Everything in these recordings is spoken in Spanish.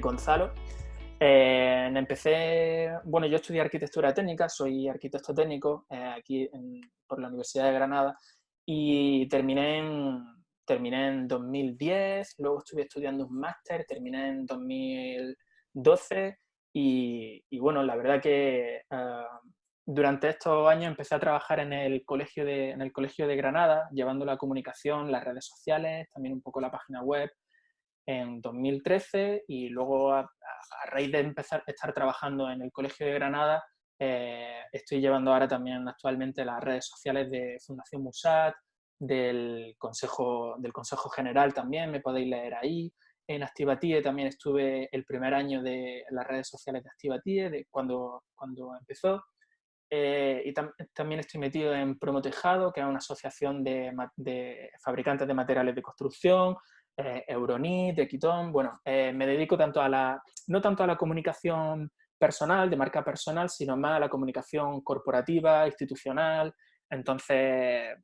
Gonzalo. Eh, empecé, bueno, yo estudié arquitectura técnica, soy arquitecto técnico eh, aquí por la Universidad de Granada y terminé en, terminé en 2010, luego estuve estudiando un máster, terminé en 2012 y, bueno, la verdad que ah, durante estos años empecé a trabajar en el, colegio de, en el Colegio de Granada, llevando la comunicación, las redes sociales, también un poco la página web en 2013 y luego a, raíz de empezar a estar trabajando en el Colegio de Granada eh, estoy llevando ahora también actualmente las redes sociales de Fundación Musat, del Consejo, del Consejo General también, me podéis leer ahí. En Activatie también estuve el primer año de las redes sociales de Activatie, de cuando, cuando empezó. Eh, y también estoy metido en Promotejado, que es una asociación de, fabricantes de materiales de construcción, eh, Euronit, Equitón. Bueno, eh, me dedico tanto a la, no tanto a la comunicación personal, de marca personal, sino más a la comunicación corporativa, institucional. Entonces,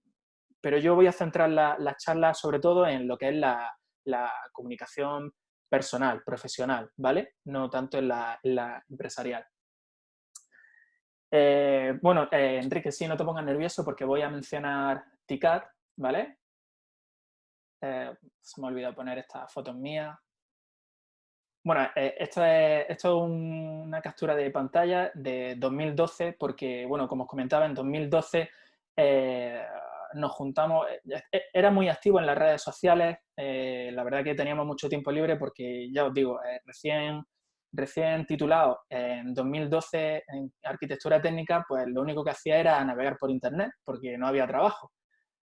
pero yo voy a centrar la, la charla sobre todo en lo que es la, la comunicación personal, profesional, ¿vale? No tanto en la, en la empresarial. Eh, bueno, eh, Enrique, sí, no te pongas nervioso porque voy a mencionar TICAD, ¿vale? Eh, se me ha olvidado poner esta foto mía. Bueno, esto es, esto es una captura de pantalla de 2012 porque, bueno, como os comentaba, en 2012 nos juntamos, era muy activo en las redes sociales, la verdad que teníamos mucho tiempo libre porque, ya os digo, recién recién titulado en 2012 en arquitectura técnica, pues lo único que hacía era navegar por internet porque no había trabajo.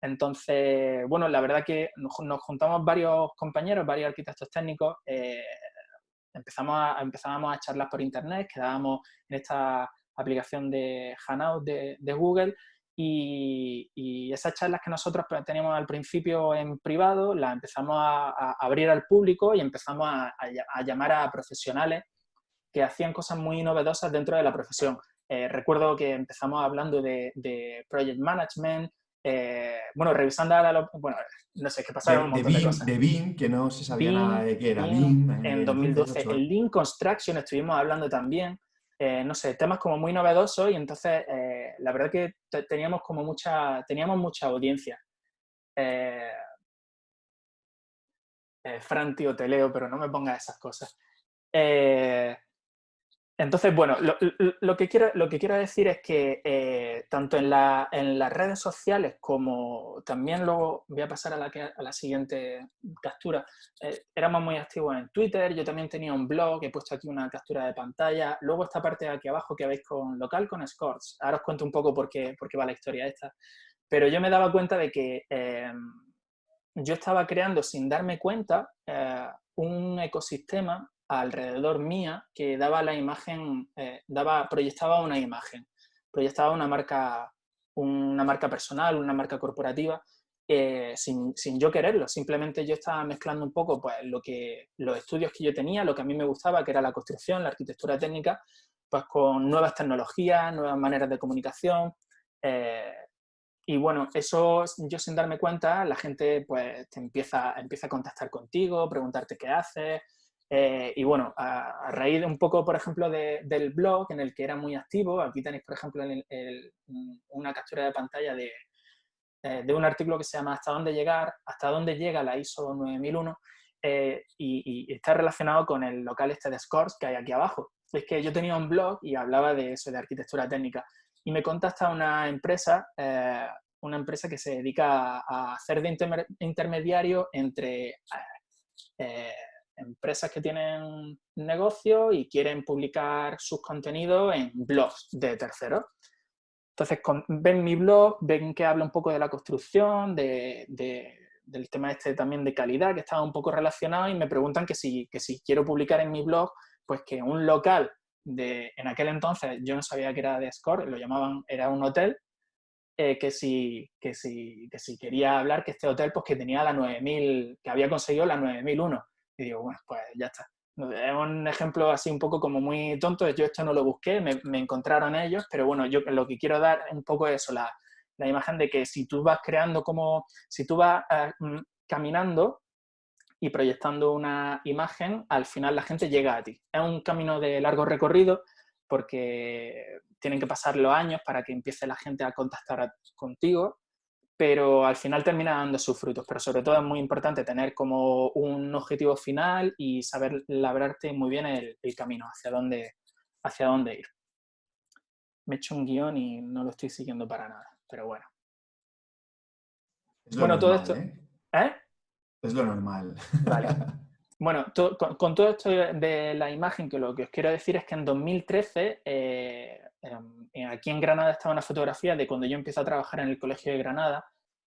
Entonces, bueno, la verdad que nos, juntamos varios compañeros, varios arquitectos técnicos, eh, empezamos a, empezábamos a charlar por internet, quedábamos en esta aplicación de Hanout de, de Google y, esas charlas que nosotros pues, teníamos al principio en privado, las empezamos a, abrir al público y empezamos a, llamar a profesionales que hacían cosas muy novedosas dentro de la profesión. Eh, recuerdo que empezamos hablando de, project management, eh, bueno, revisando ahora, bueno, no sé, qué pasaron un montón de, cosas. De BIM, que no se sabía nada de qué era BIM. en 2012. El Lean Construction estuvimos hablando también. Eh, no sé, temas como muy novedosos y entonces eh, la verdad que teníamos como mucha, teníamos mucha audiencia. Fran, tío, te leo, pero no me pongas esas cosas. Entonces, bueno, lo, que quiero, lo que quiero decir es que eh, tanto en, la, en, las redes sociales como también luego voy a pasar a la, a la siguiente captura, eh, éramos muy activos en Twitter, yo también tenía un blog, he puesto aquí una captura de pantalla, luego esta parte de aquí abajo que veis con local con scores, ahora os cuento un poco por qué, por qué va la historia esta, pero yo me daba cuenta de que eh, yo estaba creando sin darme cuenta un ecosistema alrededor mía que daba la imagen, eh, daba, proyectaba una imagen, proyectaba una marca, una marca personal, una marca corporativa, eh, sin, sin, yo quererlo, simplemente yo estaba mezclando un poco pues, lo que, los estudios que yo tenía, lo que a mí me gustaba, que era la construcción, la arquitectura técnica, pues con nuevas tecnologías, nuevas maneras de comunicación, eh, y bueno, eso yo sin darme cuenta, la gente pues te empieza, empieza a contactar contigo, preguntarte qué haces, eh, y bueno, a, raíz de un poco, por ejemplo, del blog en el que era muy activo, aquí tenéis, por ejemplo, una captura de pantalla de, eh, de, un artículo que se llama ¿Hasta dónde llegar? ¿Hasta dónde llega la ISO 9001? Eh, y, está relacionado con el local este de Scores que hay aquí abajo. Es que yo tenía un blog y hablaba de eso, de arquitectura técnica. Y me contacta una empresa, una empresa que se dedica a, hacer de intermediario entre empresas que tienen negocio y quieren publicar sus contenidos en blogs de terceros. Entonces, ven mi blog, ven que habla un poco de la construcción, de, del tema este también de calidad, que estaba un poco relacionado, y me preguntan que si, que si quiero publicar en mi blog, pues que un local de, en aquel entonces, yo no sabía que era de Score, lo llamaban, era un hotel, eh, que, si, que, si, que si quería hablar que este hotel, pues que tenía la 9000, que había conseguido la 9001. Y digo, bueno, pues ya está. Es un ejemplo así un poco como muy tonto, yo esto no lo busqué, me, encontraron ellos, pero bueno, yo lo que quiero dar un poco es eso, la, la imagen de que si tú vas creando como, si tú vas eh, mm, caminando y proyectando una imagen, al final la gente llega a ti. Es un camino de largo recorrido porque tienen que pasar los años para que empiece la gente a contactar contigo, pero al final termina dando sus frutos. Pero sobre todo es muy importante tener como un objetivo final y saber labrarte muy bien el, camino, hacia dónde, hacia dónde ir. Me he hecho un guion y no lo estoy siguiendo para nada, pero bueno. bueno, todo esto... ¿eh? ¿eh? Es lo normal. Vale. Bueno, con, todo esto de la imagen, que lo que os quiero decir es que en 2013, eh, em, aquí en Granada estaba una fotografía de cuando yo empiezo a trabajar en el Colegio de Granada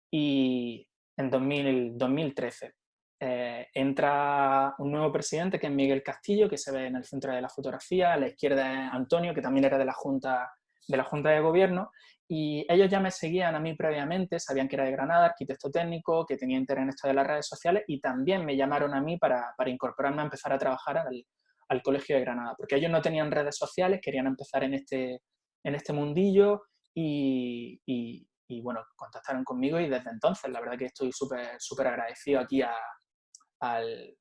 y en 2013 eh, entra un nuevo presidente que es Miguel Castillo, que se ve en el centro de la fotografía, a la izquierda es Antonio, que también era de la Junta de, la junta de Gobierno, y ellos ya me seguían a mí previamente, sabían que era de Granada, arquitecto técnico, que tenía interés en esto de las redes sociales y también me llamaron a mí para, para incorporarme a empezar a trabajar al, al, Colegio de Granada, porque ellos no tenían redes sociales, querían empezar en este, en este mundillo y, y, bueno, contactaron conmigo y desde entonces la verdad que estoy súper súper agradecido aquí al,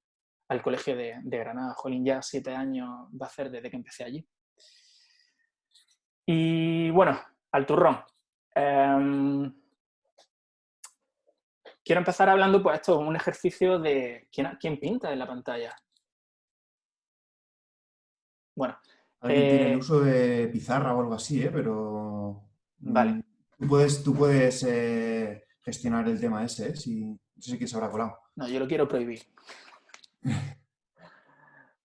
al, Colegio de, de Granada. Jolín, ya siete años va a ser desde que empecé allí. Y bueno, al turrón. Em, quiero empezar hablando, pues esto es un ejercicio de quién, quién pinta en la pantalla. Bueno. Alguien tiene el eh, uso de pizarra o algo así, ¿eh? pero... Mm, vale. Tú puedes, tú puedes eh, gestionar el tema ese, ¿eh? Si, no sé si se habrá colado. No, yo lo quiero prohibir.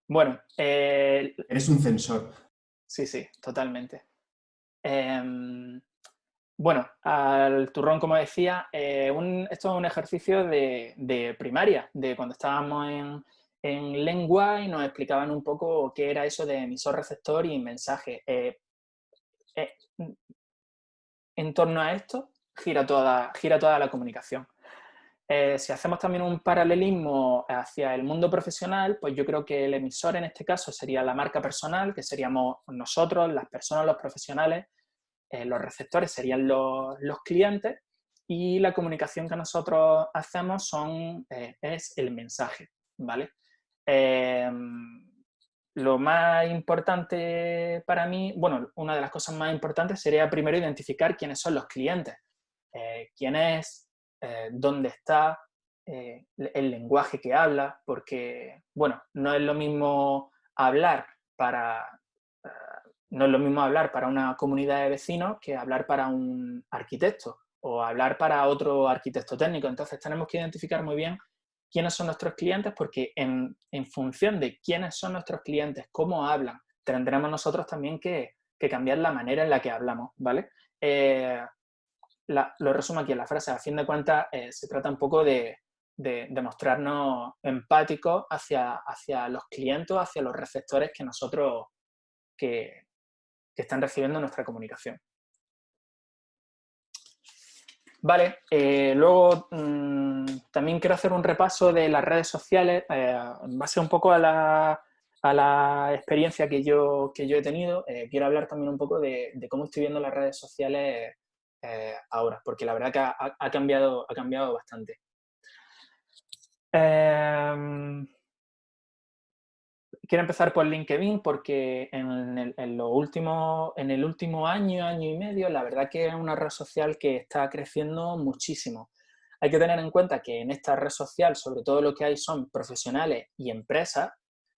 bueno. Eres un censor. Sí, sí, totalmente. Em, bueno, al turrón, como decía, eh, esto es un ejercicio de, primaria, de cuando estábamos en, lengua y nos explicaban un poco qué era eso de emisor, receptor y mensaje. Eh, eh, en torno a esto gira toda, gira toda la comunicación. Si hacemos también un paralelismo hacia el mundo profesional, pues yo creo que el emisor en este caso sería la marca personal, que seríamos nosotros, las personas, los profesionales, eh, los receptores serían los, clientes y la comunicación que nosotros hacemos son, eh, es el mensaje, ¿vale? Em, lo más importante para mí, bueno, una de las cosas más importantes sería primero identificar quiénes son los clientes, eh, quién es, dónde está, el lenguaje que habla, porque, bueno, no es lo mismo hablar para no es lo mismo hablar para una comunidad de vecinos que hablar para un arquitecto o hablar para otro arquitecto técnico. Entonces tenemos que identificar muy bien quiénes son nuestros clientes porque en, función de quiénes son nuestros clientes, cómo hablan, tendremos nosotros también que, cambiar la manera en la que hablamos, ¿vale? Eh, lo resumo aquí en la frase, a fin de cuentas eh, se trata un poco de, mostrarnos empáticos hacia, hacia los clientes, hacia los receptores que nosotros, que, están recibiendo nuestra comunicación. Vale, eh, luego mm, también quiero hacer un repaso de las redes sociales eh, en base un poco a la, experiencia que yo, que yo he tenido. Quiero hablar también un poco de, cómo estoy viendo las redes sociales ahora, porque la verdad que ha, cambiado, ha cambiado bastante. Em, quiero empezar por LinkedIn porque en el, en, último, en el último año, año y medio, la verdad que es una red social que está creciendo muchísimo. Hay que tener en cuenta que en esta red social sobre todo lo que hay son profesionales y empresas.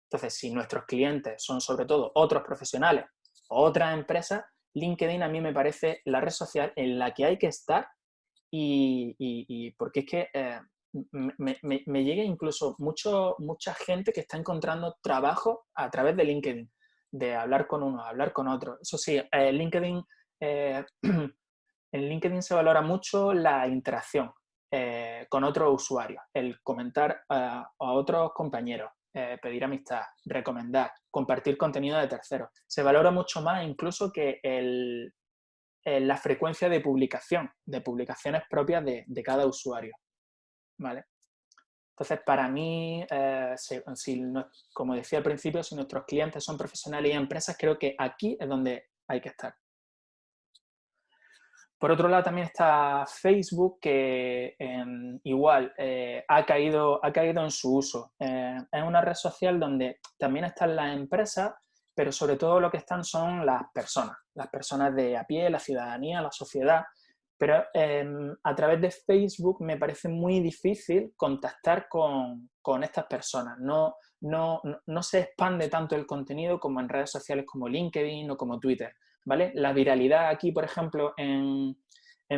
Entonces, si nuestros clientes son sobre todo otros profesionales o otras empresas, LinkedIn a mí me parece la red social en la que hay que estar y, porque es que eh, me, llega incluso mucho, mucha gente que está encontrando trabajo a través de LinkedIn, de hablar con uno, hablar con otro. Eso sí, eh, LinkedIn, eh, en LinkedIn se valora mucho la interacción con otros usuarios, el comentar a otros compañeros, pedir amistad, recomendar, compartir contenido de terceros. Se valora mucho más incluso que el, la frecuencia de publicación, de publicaciones propias de, de cada usuario. ¿vale? Entonces, para mí, eh, como decía al principio, si nuestros clientes son profesionales y empresas, creo que aquí es donde hay que estar. Por otro lado también está Facebook, que em, igual eh, ha, caído, ha caído en su uso. Eh, es una red social donde también están las empresas, pero sobre todo lo que están son las personas, las personas de a pie, la ciudadanía, la sociedad. Pero em, a través de Facebook me parece muy difícil contactar con, estas personas. No, no, no se expande tanto el contenido como en redes sociales como LinkedIn o como Twitter. ¿Vale? La viralidad aquí, por ejemplo, en,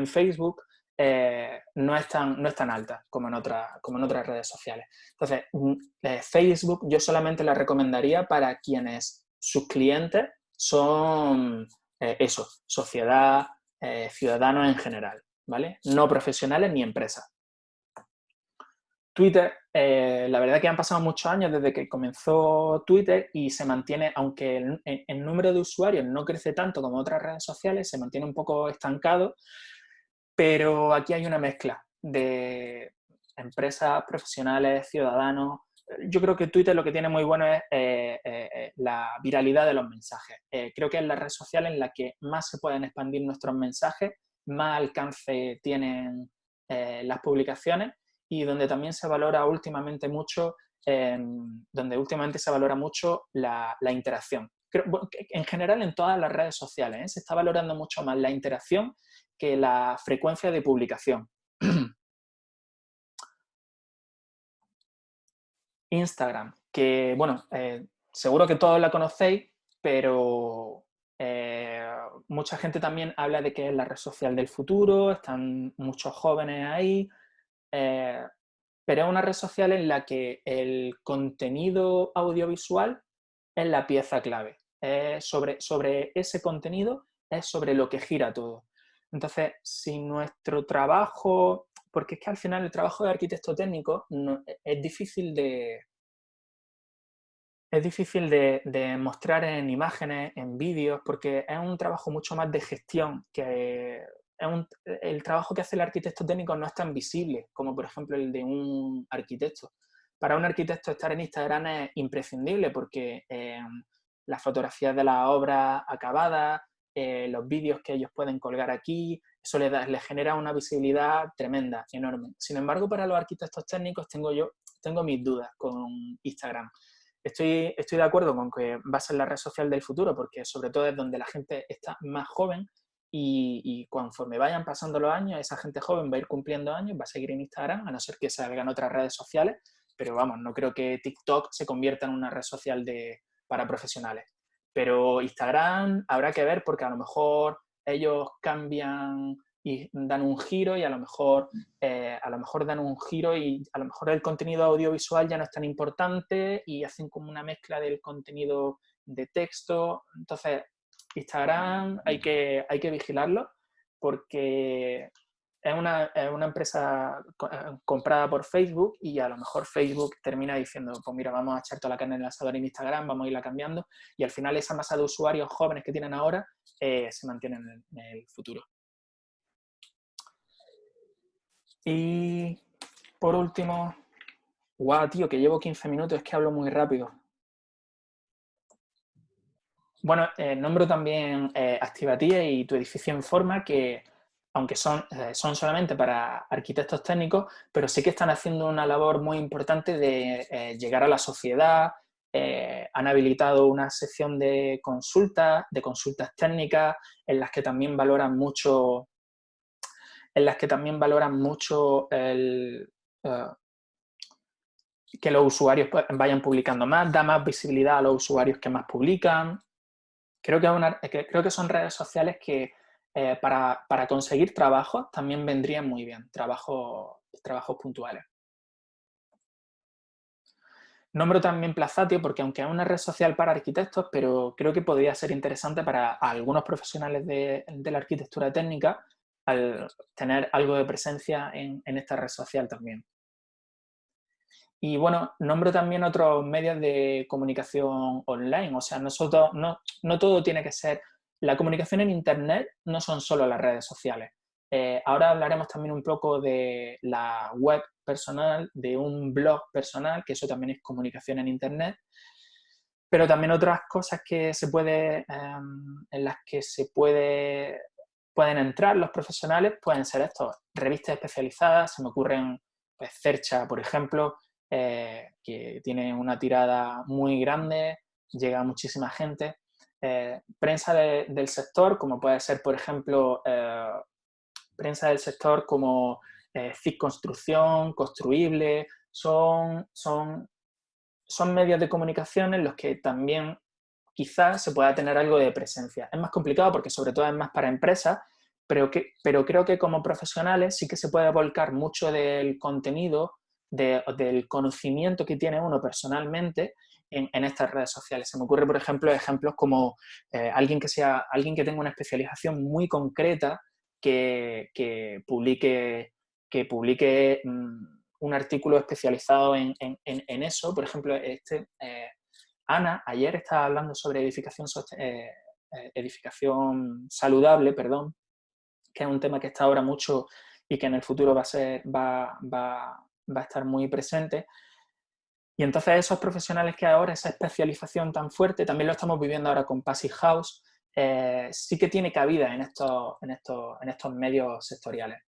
Facebook eh, no, es tan, no es tan alta como en, como en otras redes sociales. Entonces, mm, eh, Facebook yo solamente la recomendaría para quienes sus clientes son eh, eso, sociedad, ciudadanos en general, ¿vale? No profesionales ni empresas. Twitter, eh, la verdad que han pasado muchos años desde que comenzó Twitter y se mantiene, aunque el, número de usuarios no crece tanto como otras redes sociales, se mantiene un poco estancado, pero aquí hay una mezcla de empresas, profesionales, ciudadanos. Yo creo que Twitter lo que tiene muy bueno es eh, eh, la viralidad de los mensajes. creo que es la red social en la que más se pueden expandir nuestros mensajes, más alcance tienen las publicaciones y donde también se valora últimamente mucho, em, donde últimamente se valora mucho la, interacción. en general en todas las redes sociales ¿eh? se está valorando mucho más la interacción que la frecuencia de publicación. Instagram, que bueno, eh, seguro que todos la conocéis, pero eh, mucha gente también habla de que es la red social del futuro, están muchos jóvenes ahí, eh, pero es una red social en la que el contenido audiovisual es la pieza clave. sobre, sobre ese contenido es sobre lo que gira todo. Entonces, si nuestro trabajo, porque es que al final el trabajo de arquitecto técnico es difícil de, es difícil de, mostrar en imágenes, en vídeos, porque es un trabajo mucho más de gestión que el trabajo que hace el arquitecto técnico no es tan visible como por ejemplo el de un arquitecto. Para un arquitecto estar en Instagram es imprescindible porque eh, las fotografías de la obra acabada, eh, los vídeos que ellos pueden colgar aquí, eso les, genera una visibilidad tremenda, enorme. Sin embargo, para los arquitectos técnicos tengo yo tengo mis dudas con Instagram. Estoy, estoy de acuerdo con que va a ser la red social del futuro porque sobre todo es donde la gente está más joven y, conforme vayan pasando los años, esa gente joven va a ir cumpliendo años, va a seguir en Instagram, a no ser que salgan otras redes sociales, pero vamos, no creo que TikTok se convierta en una red social de, para profesionales. Pero Instagram habrá que ver porque a lo mejor ellos cambian y dan un giro y a lo mejor eh, a lo mejor dan un giro y a lo mejor el contenido audiovisual ya no es tan importante y hacen como una mezcla del contenido de texto. Entonces, Instagram hay que, hay que vigilarlo porque es una, empresa eh, comprada por Facebook y a lo mejor Facebook termina diciendo, pues mira, vamos a echar toda la carne en el asador en Instagram, vamos a irla cambiando y al final esa masa de usuarios jóvenes que tienen ahora eh, se mantiene en el, futuro. Y por último, guau, tío, que llevo 15 minutos, es que hablo muy rápido. Bueno, eh, nombro también eh, Activatía y tu edificio en forma que, aunque son, eh, son solamente para arquitectos técnicos, pero sí que están haciendo una labor muy importante de llegar a la sociedad, han habilitado una sección de consultas, de consultas técnicas, en las que también valoran mucho, en las que también valoran mucho el, que los usuarios pues, vayan publicando más, da más visibilidad a los usuarios que más publican, Creo que, son redes sociales que eh, para, conseguir trabajo también vendrían muy bien, trabajo, trabajos puntuales. Nombro también Plazatio porque aunque es una red social para arquitectos, pero creo que podría ser interesante para algunos profesionales de, la arquitectura técnica al tener algo de presencia en esta red social también. Y bueno, nombro también otros medios de comunicación online, o sea, no, no, no todo tiene que ser... La comunicación en Internet no son solo las redes sociales. Eh, ahora hablaremos también un poco de la web personal, de un blog personal, que eso también es comunicación en Internet, pero también otras cosas que se puede, em, en las que se puede pueden entrar los profesionales, pueden ser estos, revistas especializadas, se me ocurren pues, Cercha, por ejemplo, eh, que tiene una tirada muy grande, llega a muchísima gente. Eh, prensa del sector, como puede ser, por ejemplo, eh, prensa del sector como CIC Construcción, Construible, son, son, son medios de comunicación en los que también quizás se pueda tener algo de presencia. Es más complicado porque sobre todo es más para empresas, pero, que, pero creo que como profesionales sí que se puede volcar mucho del contenido, del conocimiento que tiene uno personalmente en, estas redes sociales. Se me ocurre, por ejemplo, ejemplos como eh, alguien, que sea, alguien que tenga una especialización muy concreta que, publique, que publique mm, un artículo especializado en, eso. Por ejemplo, este, eh, Ana ayer estaba hablando sobre edificación, eh, edificación saludable, perdón, que es un tema que está ahora mucho y que en el futuro va a, ser, va, va a estar muy presente. Y entonces esos profesionales que ahora, esa especialización tan fuerte, también lo estamos viviendo ahora con Passive House, eh, sí que tiene cabida en estos, en estos, en estos medios sectoriales.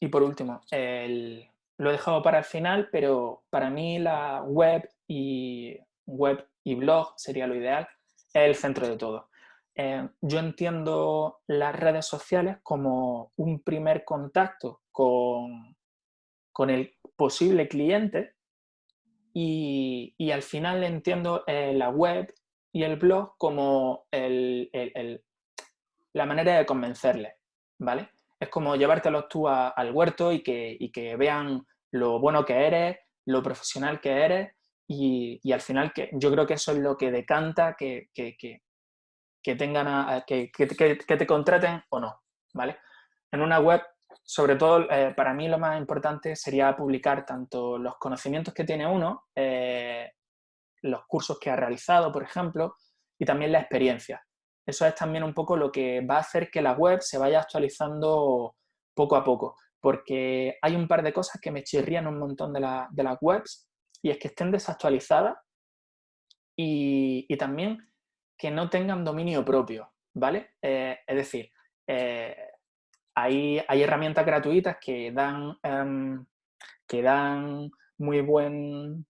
y por último, lo he dejado para el final, pero para mí la web y, web y blog sería lo ideal, es el centro de todo. Eh, yo entiendo las redes sociales como un primer contacto con, con el posible cliente y, y al final entiendo eh, la web y el blog como el, el, la manera de convencerle, ¿vale? es como llevártelos tú al huerto y que, que, vean lo bueno que eres, lo profesional que eres y, al final que yo creo que eso es lo que decanta que, que, tengan que, te contraten o no, ¿vale? En una web, sobre todo, eh, para mí lo más importante sería publicar tanto los conocimientos que tiene uno, eh, los cursos que ha realizado, por ejemplo, y también la experiencia eso es también un poco lo que va a hacer que la web se vaya actualizando poco a poco, porque hay un par de cosas que me chirrían un montón de, las webs y es que estén desactualizadas y, también que no tengan dominio propio, ¿vale? Eh, es decir, eh, hay, herramientas gratuitas que dan, em, que dan muy buen,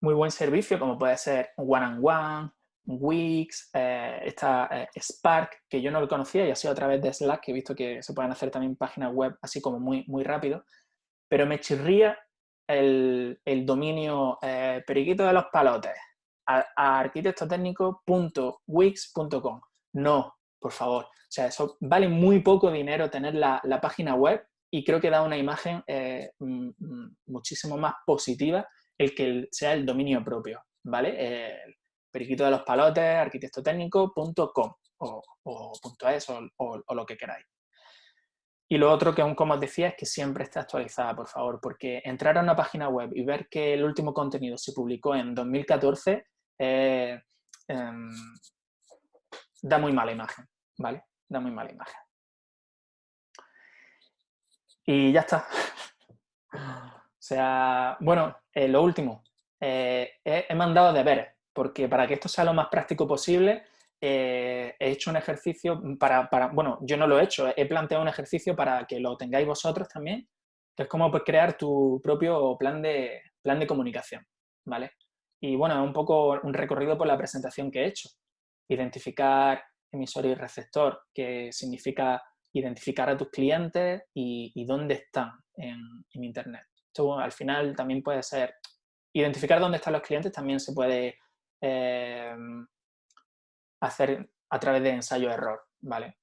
muy buen servicio, como puede ser One and One, Wix, eh, esta Spark, que yo no lo conocía y ha sido a través de Slack, que he visto que se pueden hacer también páginas web así como muy, muy rápido, pero me chirría el, dominio eh, periquito de los palotes a. No, por favor. O sea, eso vale muy poco dinero tener la, página web y creo que da una imagen mm, mm, muchísimo más positiva el que sea el dominio propio, ¿vale? periquito de los palotes, arquitectotécnico.com o, o, .es o, o, lo que queráis. Y lo otro que aún como os decía es que siempre esté actualizada, por favor, porque entrar a una página web y ver que el último contenido se publicó en 2014 eh, em, da muy mala imagen, ¿vale? Da muy mala imagen. Y ya está. o sea, bueno, eh, lo último. Eh, he, he mandado deberes porque para que esto sea lo más práctico posible, he hecho un ejercicio para, bueno, yo no lo he hecho, he planteado un ejercicio para que lo tengáis vosotros también, que es como pues, crear tu propio plan de, plan de comunicación, ¿vale? Y bueno, un poco un recorrido por la presentación que he hecho. Identificar emisor y receptor, que significa identificar a tus clientes y, dónde están en, Internet. Esto al final también puede ser, identificar dónde están los clientes también se puede Em, hacer a través de ensayo-error, ¿vale?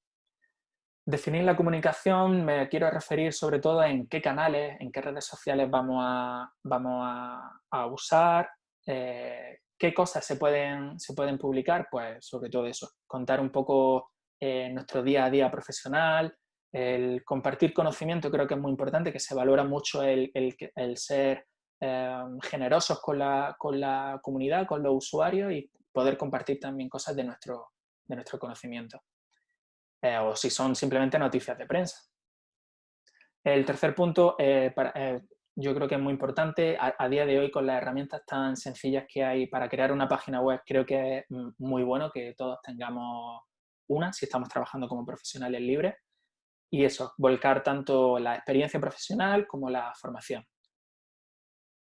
Definir la comunicación me quiero referir sobre todo en qué canales, en qué redes sociales vamos a, vamos a, usar, eh, qué cosas se pueden, se pueden publicar, pues sobre todo eso, contar un poco eh, nuestro día a día profesional, el compartir conocimiento creo que es muy importante, que se valora mucho el, el, ser Em, generosos con la, con la, comunidad, con los usuarios y poder compartir también cosas de nuestro, de nuestro conocimiento. Eh, o si son simplemente noticias de prensa. El tercer punto, eh, para, eh, yo creo que es muy importante. A, día de hoy, con las herramientas tan sencillas que hay para crear una página web, creo que es muy bueno que todos tengamos una, si estamos trabajando como profesionales libres. Y eso, volcar tanto la experiencia profesional como la formación.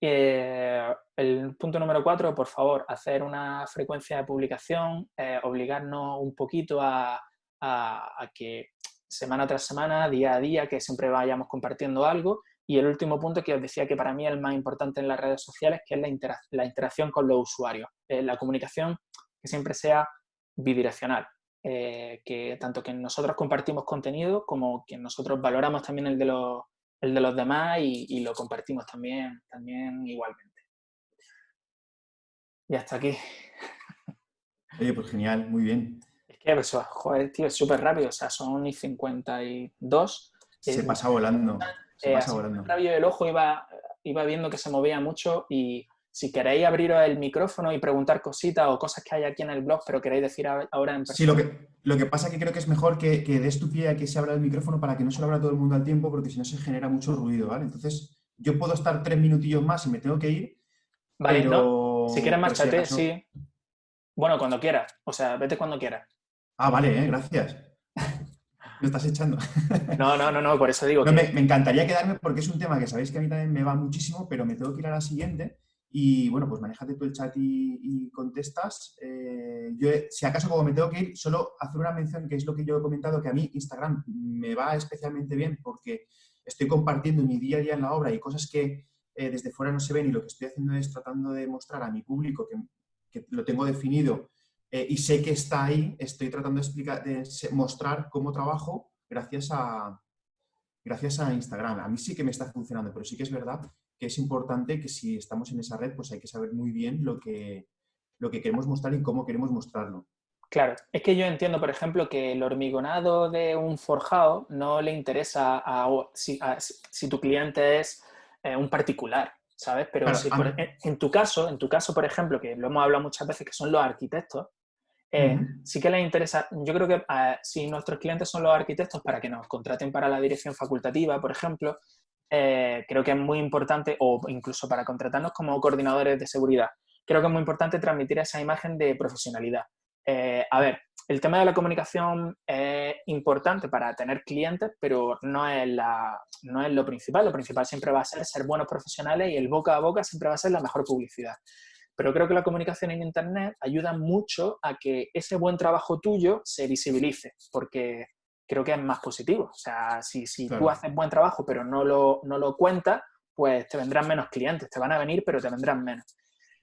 Eh, el punto número cuatro, por favor, hacer una frecuencia de publicación, eh, obligarnos un poquito a, que semana tras semana, día a día, que siempre vayamos compartiendo algo. Y el último punto que os decía que para mí es el más importante en las redes sociales, que es la, interacción con los usuarios. Eh, la comunicación que siempre sea bidireccional. que tanto que nosotros compartimos contenido como que nosotros valoramos también el de los, el de los demás y, lo compartimos también, también igualmente. Y hasta aquí. Oye, pues genial, muy bien. Es que, pues, joder, tío, es súper rápido, o sea, son y 52. Se pasa volando, se eh, pasa volando. rabio del ojo iba, iba viendo que se movía mucho y si queréis abriros el micrófono y preguntar cositas o cosas que hay aquí en el blog, pero queréis decir ahora en persona. Sí, lo que, lo que pasa es que creo que es mejor que, que des tu pie a que se abra el micrófono para que no se lo abra todo el mundo al tiempo, porque si no se genera mucho ruido, ¿vale? Entonces, yo puedo estar tres minutillos más y me tengo que ir. Vale, ¿no? Si quieres márchate, sí. Bueno, cuando quieras. O sea, vete cuando quieras. Ah, vale, ¿eh? gracias. Me estás echando. No, no, no, no, por eso digo que... me, me, encantaría quedarme porque es un tema que sabéis que a mí también me va muchísimo, pero me tengo que ir a la siguiente. Y bueno, pues manejate tú el chat y, contestas. Eh, yo, si acaso, como me tengo que ir, solo hacer una mención que es lo que yo he comentado, que a mí Instagram me va especialmente bien porque estoy compartiendo mi día a día en la obra y cosas que eh, desde fuera no se ven y lo que estoy haciendo es tratando de mostrar a mi público que, que lo tengo definido eh, y sé que está ahí, estoy tratando de, explicar, de mostrar cómo trabajo gracias a, gracias a Instagram. A mí sí que me está funcionando, pero sí que es verdad que es importante que si estamos en esa red, pues hay que saber muy bien lo que, lo que queremos mostrar y cómo queremos mostrarlo. Claro, es que yo entiendo, por ejemplo, que el hormigonado de un forjado no le interesa a, si, si, tu cliente es eh, un particular, ¿sabes? Pero si en, tu caso, en tu caso, por ejemplo, que lo hemos hablado muchas veces, que son los arquitectos, eh, sí que les interesa, yo creo que eh, si nuestros clientes son los arquitectos para que nos contraten para la dirección facultativa, por ejemplo, eh, creo que es muy importante, o incluso para contratarnos como coordinadores de seguridad, creo que es muy importante transmitir esa imagen de profesionalidad. Eh, a ver, el tema de la comunicación es importante para tener clientes, pero no es, la, no es lo principal. Lo principal siempre va a ser ser buenos profesionales y el boca a boca siempre va a ser la mejor publicidad. Pero creo que la comunicación en Internet ayuda mucho a que ese buen trabajo tuyo se visibilice, porque creo que es más positivo. O sea, si, si tú haces buen trabajo pero no lo, no lo cuentas, pues te vendrán menos clientes, te van a venir pero te vendrán menos.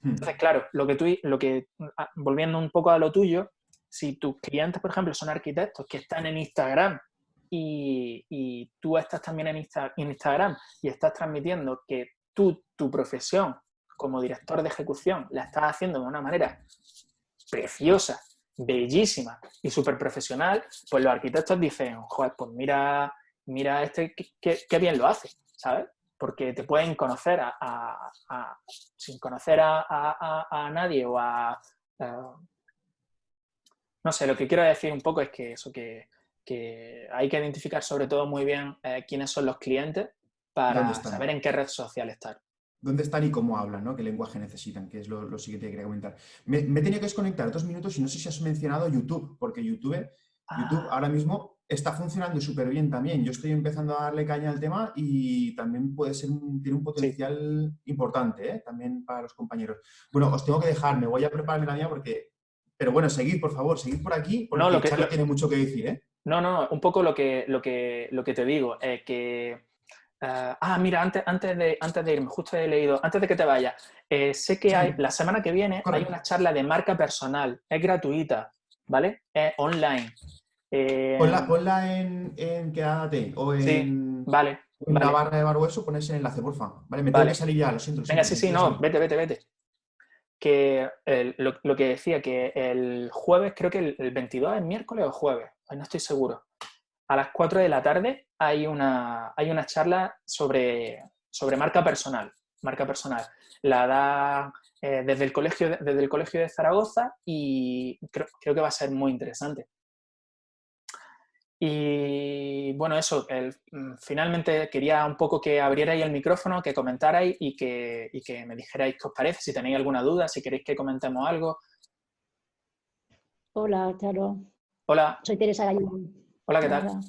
Hmm. Entonces, claro, lo que tú, lo que, ah, volviendo un poco a lo tuyo, si tus clientes, por ejemplo, son arquitectos que están en Instagram y, y tú estás también en, en Instagram y estás transmitiendo que tú, tu profesión como director de ejecución, la estás haciendo de una manera preciosa bellísima y súper profesional, pues los arquitectos dicen, joder, pues mira, mira este qué bien lo hace, ¿sabes? Porque te pueden conocer a, sin conocer a, nadie o a, No sé, lo que quiero decir un poco es que eso, que, hay que identificar sobre todo muy bien eh, quiénes son los clientes para saber en qué red social estar dónde están y cómo hablan, ¿no? qué lenguaje necesitan, que es lo, siguiente que quería comentar. Me, he tenido que desconectar dos minutos y no sé si has mencionado YouTube, porque YouTube, YouTube ah. ahora mismo está funcionando súper bien también. Yo estoy empezando a darle caña al tema y también puede ser tiene un potencial importante ¿eh? también para los compañeros. Bueno, os tengo que dejar, me voy a prepararme la mía porque... Pero bueno, seguid, por favor, seguid por aquí, porque no, lo que, tiene mucho que decir, ¿eh? No, no, un poco lo que, lo que, lo que te digo, es que Ah, ah, mira, antes, antes, de, antes de irme, justo he leído, antes de que te vayas, eh, sé que hay, la semana que viene hay una charla de marca personal, es gratuita, ¿vale? Es online. Eh, ponla, en, en Quédate o en, sí, vale, en la barra de Barbueso, pones el enlace, porfa. Vale, me tengo que salir ya, lo siento. Venga, sí, sí, no, vete, vete, vete. Que lo, lo, que decía, que el jueves, creo que el, el 22 es miércoles o jueves, no estoy seguro a las 4 de la tarde hay una, hay una charla sobre, sobre marca personal. Marca personal. La da eh, desde, el colegio, desde el Colegio de Zaragoza y creo, que va a ser muy interesante. Y bueno, eso, mm, finalmente quería un poco que abrierais el micrófono, que comentarais y que, que me dijerais qué os parece, si tenéis alguna duda, si queréis que comentemos algo. Hola, Charo. Hola. Soy Teresa Gallón. Hola, ¿qué tal?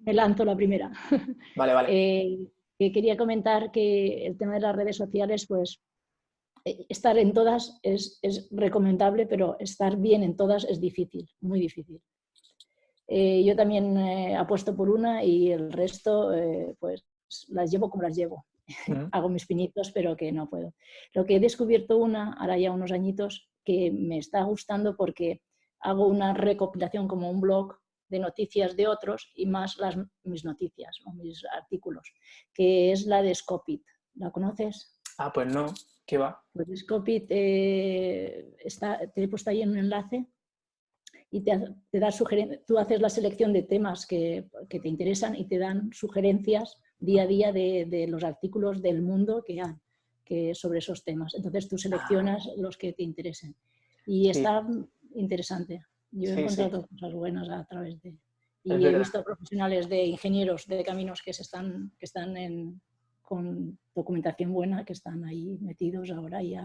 Me lanzo la primera. Vale, vale. Eh, quería comentar que el tema de las redes sociales, pues eh, estar en todas es, es recomendable, pero estar bien en todas es difícil, muy difícil. Eh, yo también eh, apuesto por una y el resto eh, pues las llevo como las llevo. Hago mis pinitos, pero que no puedo. Lo que he descubierto una, ahora ya unos añitos, que me está gustando porque hago una recopilación como un blog de noticias de otros y más las, mis noticias o mis artículos, que es la de Scopit. ¿La conoces? Ah, pues no. ¿Qué va? Pues Scopit, está, te he puesto ahí en un enlace y te, da tú haces la selección de temas que, te interesan y te dan sugerencias día a día de, los artículos del mundo que hay que sobre esos temas. Entonces tú seleccionas los que te interesen. Y está interesante. Yo he encontrado cosas buenas a través de... Y he visto profesionales de ingenieros de caminos que, se están, que están en, con documentación buena, que están ahí metidos ahora ya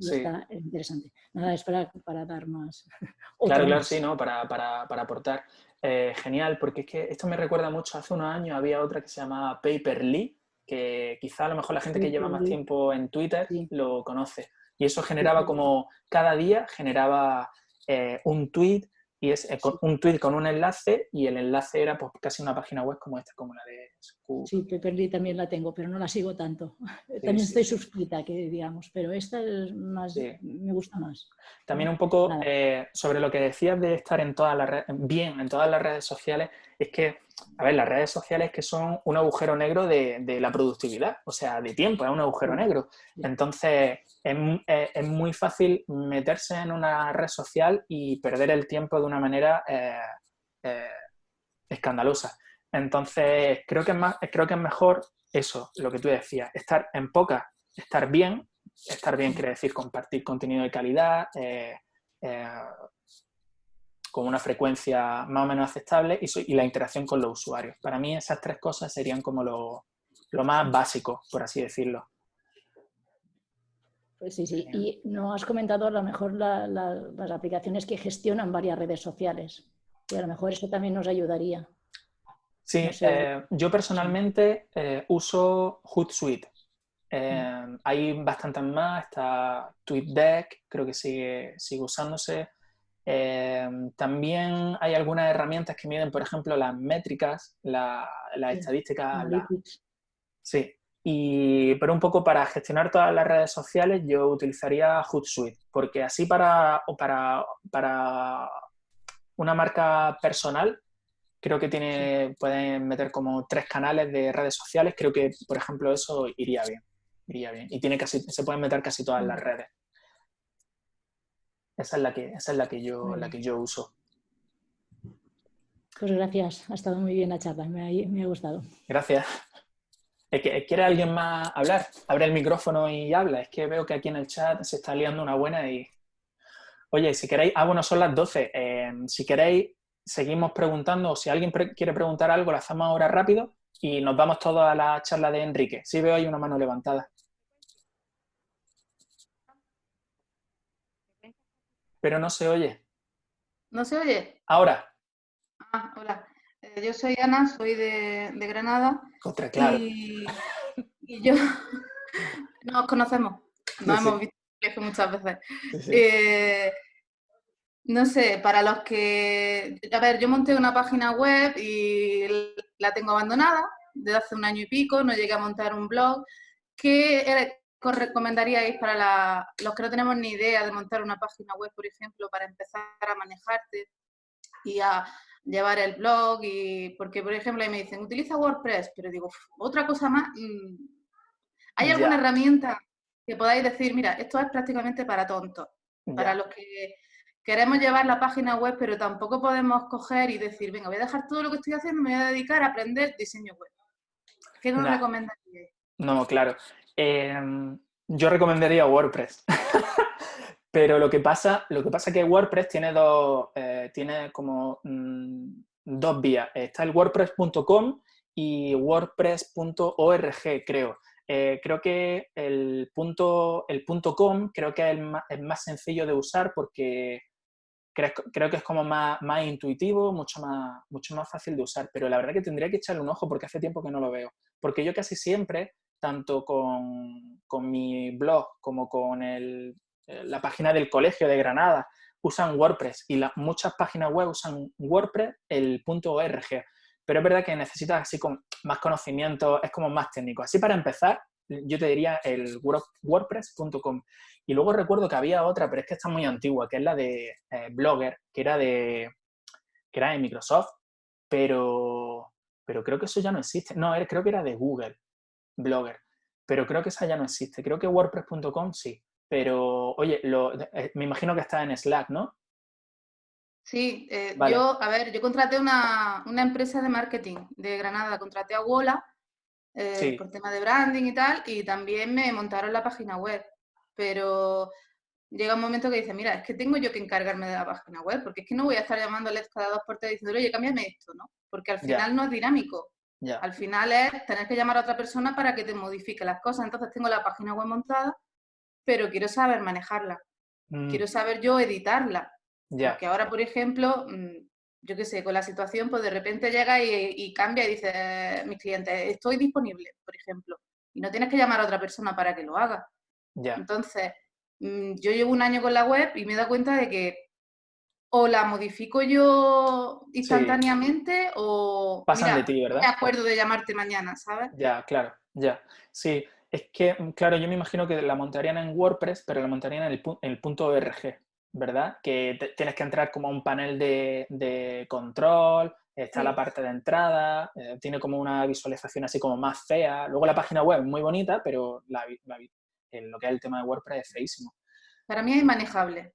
está interesante. Nada, es para, dar más. Claro, claro, sí, ¿no? Para, aportar. Eh, genial, porque es que esto me recuerda mucho, hace unos años había otra que se llamaba Paperly, que quizá a lo mejor la gente que lleva más tiempo en Twitter lo conoce. Y eso generaba como, cada día generaba eh, un tweet y es eh, un tweet con un enlace y el enlace era pues casi una página web como esta, como la de Scoop. Sí, Pepperly también la tengo, pero no la sigo tanto. también estoy suscrita, que digamos, pero esta es más, me gusta más. También un poco eh, sobre lo que decías de estar en todas las bien en todas las redes sociales, es que, a ver, las redes sociales que son un agujero negro de, de la productividad, o sea, de tiempo, es un agujero negro. Entonces, es, es, muy fácil meterse en una red social y perder el tiempo de una manera eh, eh, escandalosa. Entonces, creo que, es más, creo que es mejor eso, lo que tú decías, estar en poca, estar bien, estar bien quiere decir compartir contenido de calidad, eh, con una frecuencia más o menos aceptable y, la interacción con los usuarios. Para mí esas tres cosas serían como lo, lo más básico, por así decirlo. Pues sí, sí. Y no has comentado a lo mejor las aplicaciones que gestionan varias redes sociales. Y a lo mejor eso también nos ayudaría. Sí, eh, yo personalmente eh, uso Hootsuite. Eh, mm. hay bastantes más, está TweetDeck, creo que sigue, sigue usándose. También hay algunas herramientas que miden, por ejemplo, las métricas, las la estadísticas. sí, y, pero un poco para gestionar todas las redes sociales yo utilizaría Hootsuite, porque así para, para, para una marca personal creo que tiene, pueden meter como tres canales de redes sociales, creo que por ejemplo eso iría bien, iría bien. Y tiene casi, se pueden meter casi todas las redes. Esa es la que, esa es la que, yo, la que yo uso. Pues gracias, ha estado muy bien la charla, me me ha gustado. Gracias. ¿Quiere alguien más hablar? Abre el micrófono y habla. Es que veo que aquí en el chat se está liando una buena y... Oye, si queréis... Ah, bueno, son las 12. Eh, si queréis, seguimos preguntando. O si alguien quiere preguntar algo, lo hacemos ahora rápido y nos vamos todos a la charla de Enrique. Sí veo ahí una mano levantada. Pero no se oye. ¿No se oye? Ahora. Ah, hola. Eh, yo soy Ana, soy de, Granada. Contra, claro. Y, yo nos conocemos, nos hemos visto muchas veces. Eh, no sé, para los que... A ver, yo monté una página web y la tengo abandonada desde hace un año y pico, no llegué a montar un blog. ¿Qué recomendaríais para los que no tenemos ni idea de montar una página web, por ejemplo, para empezar a manejarte y a llevar el blog y porque por ejemplo ahí me dicen utiliza WordPress pero digo otra cosa más mm, ¿hay alguna herramienta que podáis decir mira esto es prácticamente para tontos para los que queremos llevar la página web pero tampoco podemos coger y decir venga voy a dejar todo lo que estoy haciendo me voy a dedicar a aprender diseño web ¿qué nos recomendaríais? No, claro em, yo recomendaría WordPress Pero lo que pasa, lo que pasa es que WordPress tiene dos, eh, tiene como mm, dos vías. Está el wordpress.com y wordpress.org, creo. Eh, creo que el punto, el punto .com creo que es el más, sencillo de usar porque creo, creo, que es como más, más intuitivo, mucho más, mucho más fácil de usar, pero la verdad que tendría que echarle un ojo porque hace tiempo que no lo veo. Porque yo casi siempre, tanto con, con mi blog como con el, eh, la página del Colegio de Granada, usan WordPress y muchas páginas web usan WordPress, el .org pero es verdad que necesitas así con más conocimiento, es como más técnico. Así para empezar, yo te diría el wordpress.com. Y luego recuerdo que había otra, pero es que está muy antigua, que es la de eh, Blogger, que era de, que era de Microsoft, pero, pero creo que eso ya no existe. No, creo que era de Google, Blogger, pero creo que esa ya no existe. Creo que wordpress.com sí, pero oye, eh, me imagino que está en Slack, ¿no? Sí, eh, yo, a ver, yo contraté una, empresa de marketing de Granada, contraté a Wola eh, por tema de branding y tal, y también me montaron la página web. Pero llega un momento que dice, mira, es que tengo yo que encargarme de la página web, porque es que no voy a estar llamándoles cada dos por tres diciendo, oye, cámbiame esto, ¿no? Porque al final no es dinámico. Al final es tener que llamar a otra persona para que te modifique las cosas. Entonces tengo la página web montada, pero quiero saber manejarla. Mm. Quiero saber yo editarla. Que ahora, por ejemplo, mm, yo qué sé, con la situación, pues de repente llega y, cambia y dice, mis clientes, estoy disponible, por ejemplo, y no tienes que llamar a otra persona para que lo haga. Entonces, mm, yo llevo un año con la web y me he dado cuenta de que o la modifico yo instantáneamente o... Pasan de ti, ¿verdad? me acuerdo de llamarte mañana, ¿sabes? Ya, claro, ya. Sí, es que, claro, yo me imagino que la montarían en WordPress, pero la montarían en el, en el punto .org. ¿verdad? Que tienes que entrar como a un panel de, control, está la parte de entrada, eh, tiene como una visualización así como más fea. Luego la página web es muy bonita, pero la, lo que es el tema de WordPress es feísimo. Para mí es manejable,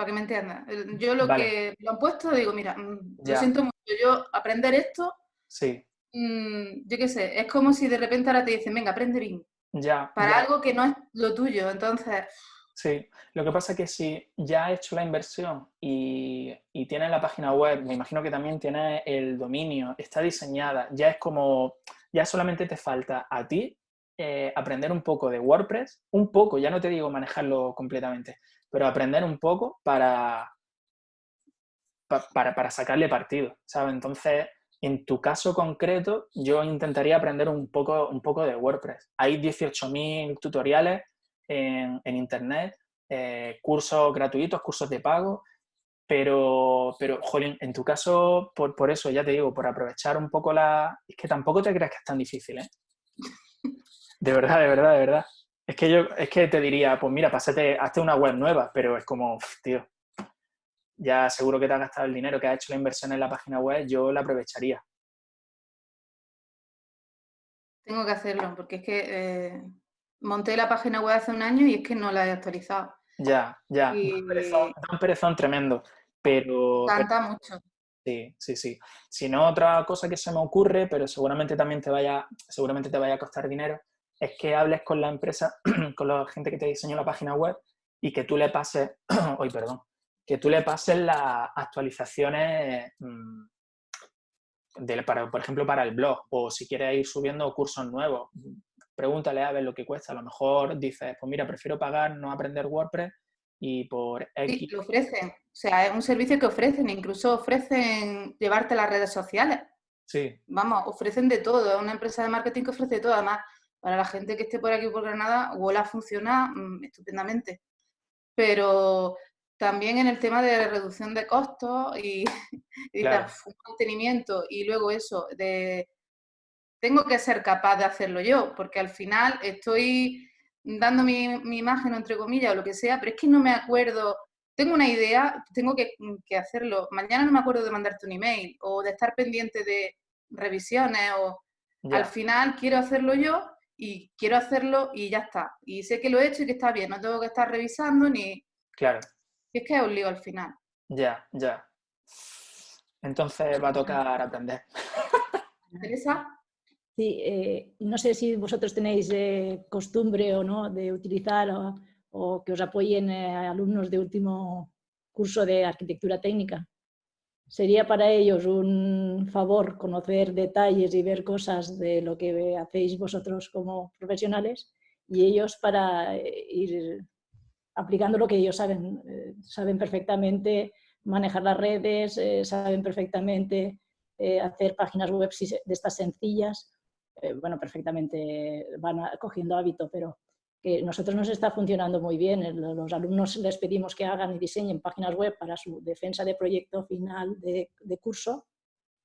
para que me entiendas. Yo lo que lo han puesto, digo, mira, mm, yo siento mucho, yo aprender esto, sí. Mm, yo qué sé, es como si de repente ahora te dicen, venga, aprende bien. Ya. Para algo que no es lo tuyo, entonces... Sí, lo que pasa es que si ya has hecho la inversión y, y tienes la página web, me imagino que también tienes el dominio, está diseñada, ya es como, ya solamente te falta a ti eh, aprender un poco de WordPress, un poco, ya no te digo manejarlo completamente, pero aprender un poco para, para, para sacarle partido, ¿sabes? Entonces, en tu caso concreto, yo intentaría aprender un poco, un poco de WordPress. Hay 18.000 tutoriales en, Internet, eh, cursos gratuitos, cursos de pago, pero, pero jolín, en tu caso, por, por, eso, ya te digo, por aprovechar un poco la... Es que tampoco te creas que es tan difícil, ¿eh? De verdad, de verdad, de verdad. Es que yo, es que te diría, pues mira, pásate, hazte una web nueva, pero es como, tío, ya seguro que te has gastado el dinero, que has hecho la inversión en la página web, yo la aprovecharía. Tengo que hacerlo, porque es que eh, monté la página web hace un año y es que no la he actualizado. Ya, ya, un, perezón, tremendo, pero... Canta mucho. Sí, sí, sí. Si no, otra cosa que se me ocurre, pero seguramente también te vaya, seguramente te vaya a costar dinero, es que hables con la empresa, con la gente que te diseñó la página web y que tú le pases, hoy perdón, que tú le pases las actualizaciones mm, de, para, por ejemplo, para el blog, o si quieres ir subiendo cursos nuevos, pregúntale a ver lo que cuesta. A lo mejor dices, pues mira, prefiero pagar, no aprender WordPress y por X. Sí, lo ofrecen. O sea, es un servicio que ofrecen. Incluso ofrecen llevarte a las redes sociales. Sí. Vamos, ofrecen de todo. Es una empresa de marketing que ofrece de todo. Además, para la gente que esté por aquí por Granada, Wola funciona mm, estupendamente. Pero también en el tema de reducción de costos y, y mantenimiento y luego eso de tengo que ser capaz de hacerlo yo, porque al final estoy dando mi, imagen, entre comillas, o lo que sea, pero es que no me acuerdo, tengo una idea, tengo que, hacerlo. Mañana no me acuerdo de mandarte un email o de estar pendiente de revisiones o al final quiero hacerlo yo y quiero hacerlo y ya está. Y sé que lo he hecho y que está bien, no tengo que estar revisando ni... Claro. es que es un lío al final. Ya, ya. Entonces va a tocar aprender. interesa? Sí, eh, no sé si vosotros tenéis eh, costumbre o no de utilizar o, que os apoyen eh, alumnos de último curso de arquitectura técnica. Sería para ellos un favor conocer detalles y ver cosas de lo que hacéis vosotros como profesionales y ellos para eh, ir aplicando lo que ellos saben. Eh, saben perfectamente manejar las redes, eh, saben perfectamente hacer páginas web de estas sencillas. bueno, perfectamente van cogiendo hábito, pero que nosotros nos está funcionando muy bien. Los alumnos les pedimos que hagan y diseñen páginas web para su defensa de proyecto final de, curso.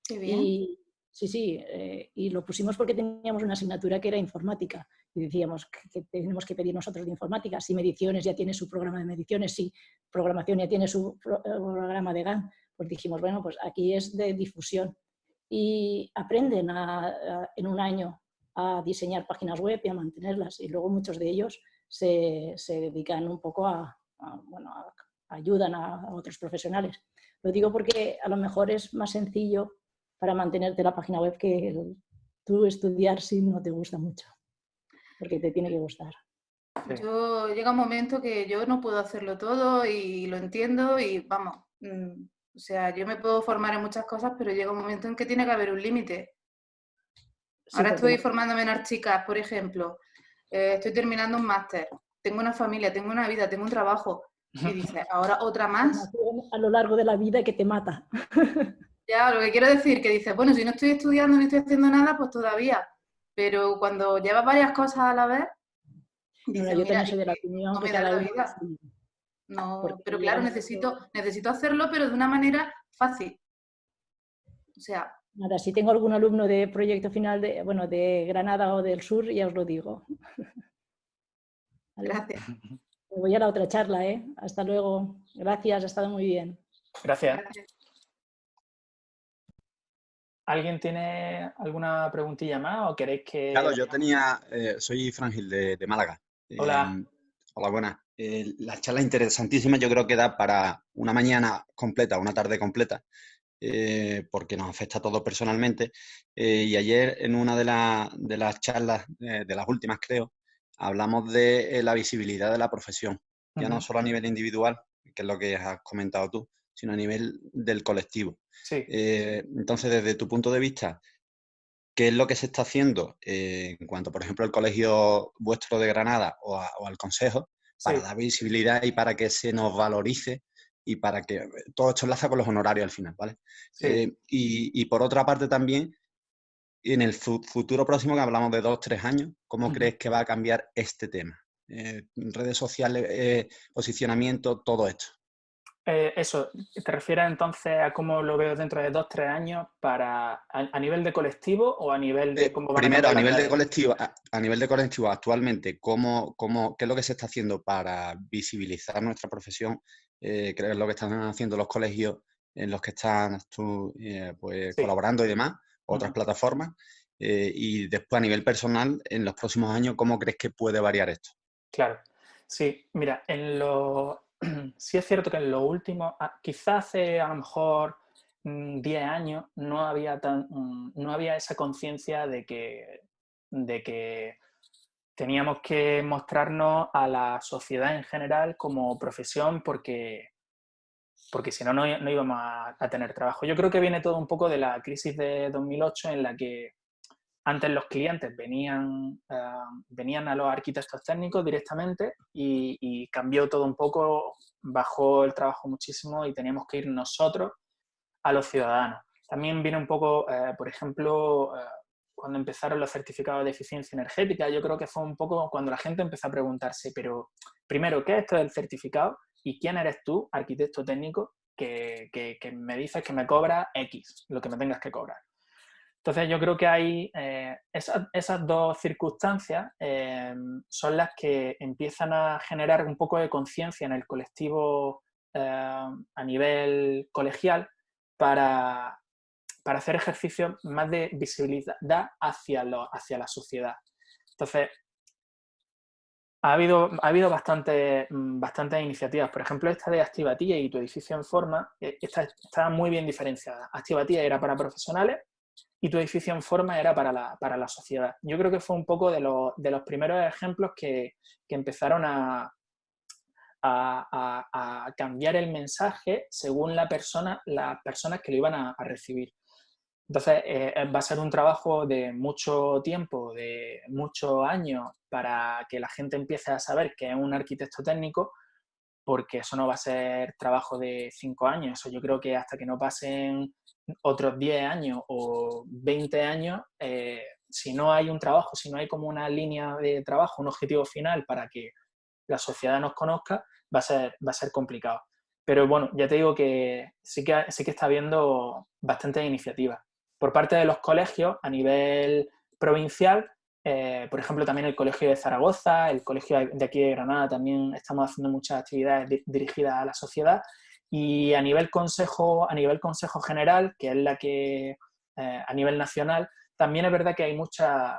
Qué bien. Y, sí, sí, eh, y lo pusimos porque teníamos una asignatura que era informática. Y decíamos que, tenemos que pedir nosotros de informática. Si mediciones ya tiene su programa de mediciones, si programación ya tiene su eh, programa de GAN, pues dijimos, bueno, pues aquí es de difusión. Y aprenden en un año a diseñar páginas web y a mantenerlas. Y luego muchos de ellos se, se dedican un poco a, bueno, ayudan a, otros profesionales. Lo digo porque a lo mejor es más sencillo para mantenerte la página web que tú estudiar si no te gusta mucho, porque te tiene que gustar. Yo llega un momento que yo no puedo hacerlo todo y lo entiendo y vamos, mm, o sea, yo me puedo formar en muchas cosas, pero llega un momento en que tiene que haber un límite. Ahora estoy formándome en Archicas, por ejemplo. Eh, estoy terminando un máster. Tengo una familia, tengo una vida, tengo un trabajo. Y dices, ahora otra más. A lo largo de la vida que te mata. Ya, lo que quiero decir, que dices, bueno, si no estoy estudiando ni estoy haciendo nada, pues todavía. Pero cuando llevas varias cosas a la vez, dices, yo también soy de la opinión no que cada vida. No, pero claro, necesito, necesito hacerlo, pero de una manera fácil. O sea, Nada, si tengo algún alumno de proyecto final de, bueno, de Granada o del sur, ya os lo digo. Gracias. voy a la otra charla, ¿eh? Hasta luego. Gracias, ha estado muy bien. Gracias. ¿Alguien tiene alguna preguntilla más o queréis que...? Claro, yo tenía... Eh, soy Frangil de, Málaga. Hola. Em, hola, buenas. Eh, la charla interesantísima, yo creo que da para una mañana completa, una tarde completa. Eh, porque nos afecta a todos personalmente. Eh, y ayer en una de, de las charlas, eh, de las últimas creo, hablamos de la visibilidad de la profesión, ya no solo a nivel individual, que es lo que has comentado tú, sino a nivel del colectivo. entonces, desde tu punto de vista, ¿qué es lo que se está haciendo en cuanto, por ejemplo, al colegio vuestro de Granada o, al consejo, para dar visibilidad y para que se nos valorice y para que eh, todo esto enlaza con los honorarios al final, ¿vale? Eh, y, por otra parte también, en el futuro próximo, que hablamos de dos, tres años, ¿cómo crees que va a cambiar este tema? Eh, redes sociales, posicionamiento, todo esto. eso, ¿te refieres entonces a cómo lo veo dentro de dos, tres años para a, nivel de colectivo o a nivel de cómo Primero, a, nivel de colectivo, a, nivel de colectivo actualmente, ¿cómo, cómo, ¿qué es lo que se está haciendo para visibilizar nuestra profesión eh, creo que es lo que están haciendo los colegios en los que están eh, pues, colaborando y demás, otras plataformas. Eh, y después a nivel personal, en los próximos años, ¿cómo crees que puede variar esto? Claro, sí, mira, en lo... sí es cierto que en lo último, ah, quizás hace a lo mejor 10 mm, años no había, tan, mm, no había esa conciencia de que, de que teníamos que mostrarnos a la sociedad en general como profesión porque, porque si no, no íbamos a, tener trabajo. Yo creo que viene todo un poco de la crisis de 2008 en la que antes los clientes venían, eh, venían a los arquitectos técnicos directamente y, cambió todo un poco, bajó el trabajo muchísimo y teníamos que ir nosotros a los ciudadanos. También viene un poco, eh, por ejemplo, eh, cuando empezaron los certificados de eficiencia energética, yo creo que fue un poco cuando la gente empezó a preguntarse, pero primero, ¿qué es esto del certificado? ¿Y quién eres tú, arquitecto técnico, que, me dices que me cobra X, lo que me tengas que cobrar? Entonces yo creo que hay eh, esas, dos circunstancias eh, son las que empiezan a generar un poco de conciencia en el colectivo eh, a nivel colegial para, para hacer ejercicios más de visibilidad hacia, lo, hacia la sociedad. Entonces, ha habido, ha habido bastantes iniciativas. Por ejemplo, esta de Activatía y tu edificio en forma, eh, esta está muy bien diferenciada. Activatía era para profesionales y tu edificio en forma era para la, para la sociedad. Yo creo que fue un poco de, de los primeros ejemplos que, que empezaron a, a, cambiar el mensaje según la persona, las personas que lo iban a, recibir. Entonces, eh, va a ser un trabajo de mucho tiempo, de muchos años, para que la gente empiece a saber que es un arquitecto técnico, porque eso no va a ser trabajo de cinco años. Yo creo que hasta que no pasen otros 10 años o 20 años, eh, si no hay un trabajo, si no hay como una línea de trabajo, un objetivo final para que la sociedad nos conozca, va a ser, va a ser complicado. Pero bueno, ya te digo que sí que, sí que está habiendo bastantes iniciativas. Por parte de los colegios a nivel provincial, eh, por ejemplo, también el Colegio de Zaragoza, el Colegio de aquí de Granada, también estamos haciendo muchas actividades dirigidas a la sociedad. Y a nivel consejo, a nivel consejo general, que es la que eh, a nivel nacional, también es verdad que hay muchas,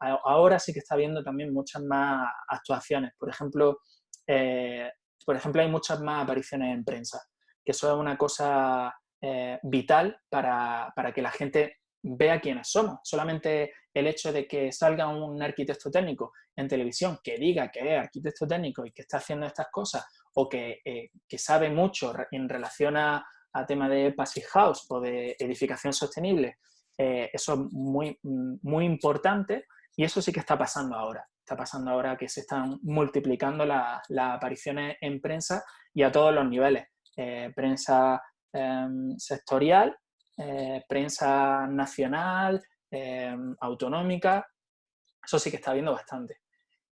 ahora sí que está habiendo también muchas más actuaciones. Por ejemplo, eh, por ejemplo, hay muchas más apariciones en prensa, que eso es una cosa eh, vital para, que la gente vea quiénes somos. Solamente el hecho de que salga un arquitecto técnico en televisión que diga que es arquitecto técnico y que está haciendo estas cosas o que, eh, sabe mucho en relación a, a tema de passive house o de edificación sostenible eh, eso es muy, muy importante y eso sí que está pasando ahora. Está pasando ahora que se están multiplicando las apariciones en prensa y a todos los niveles. Prensa sectorial, eh, prensa nacional, em, autonómica, eso sí que está viendo bastante.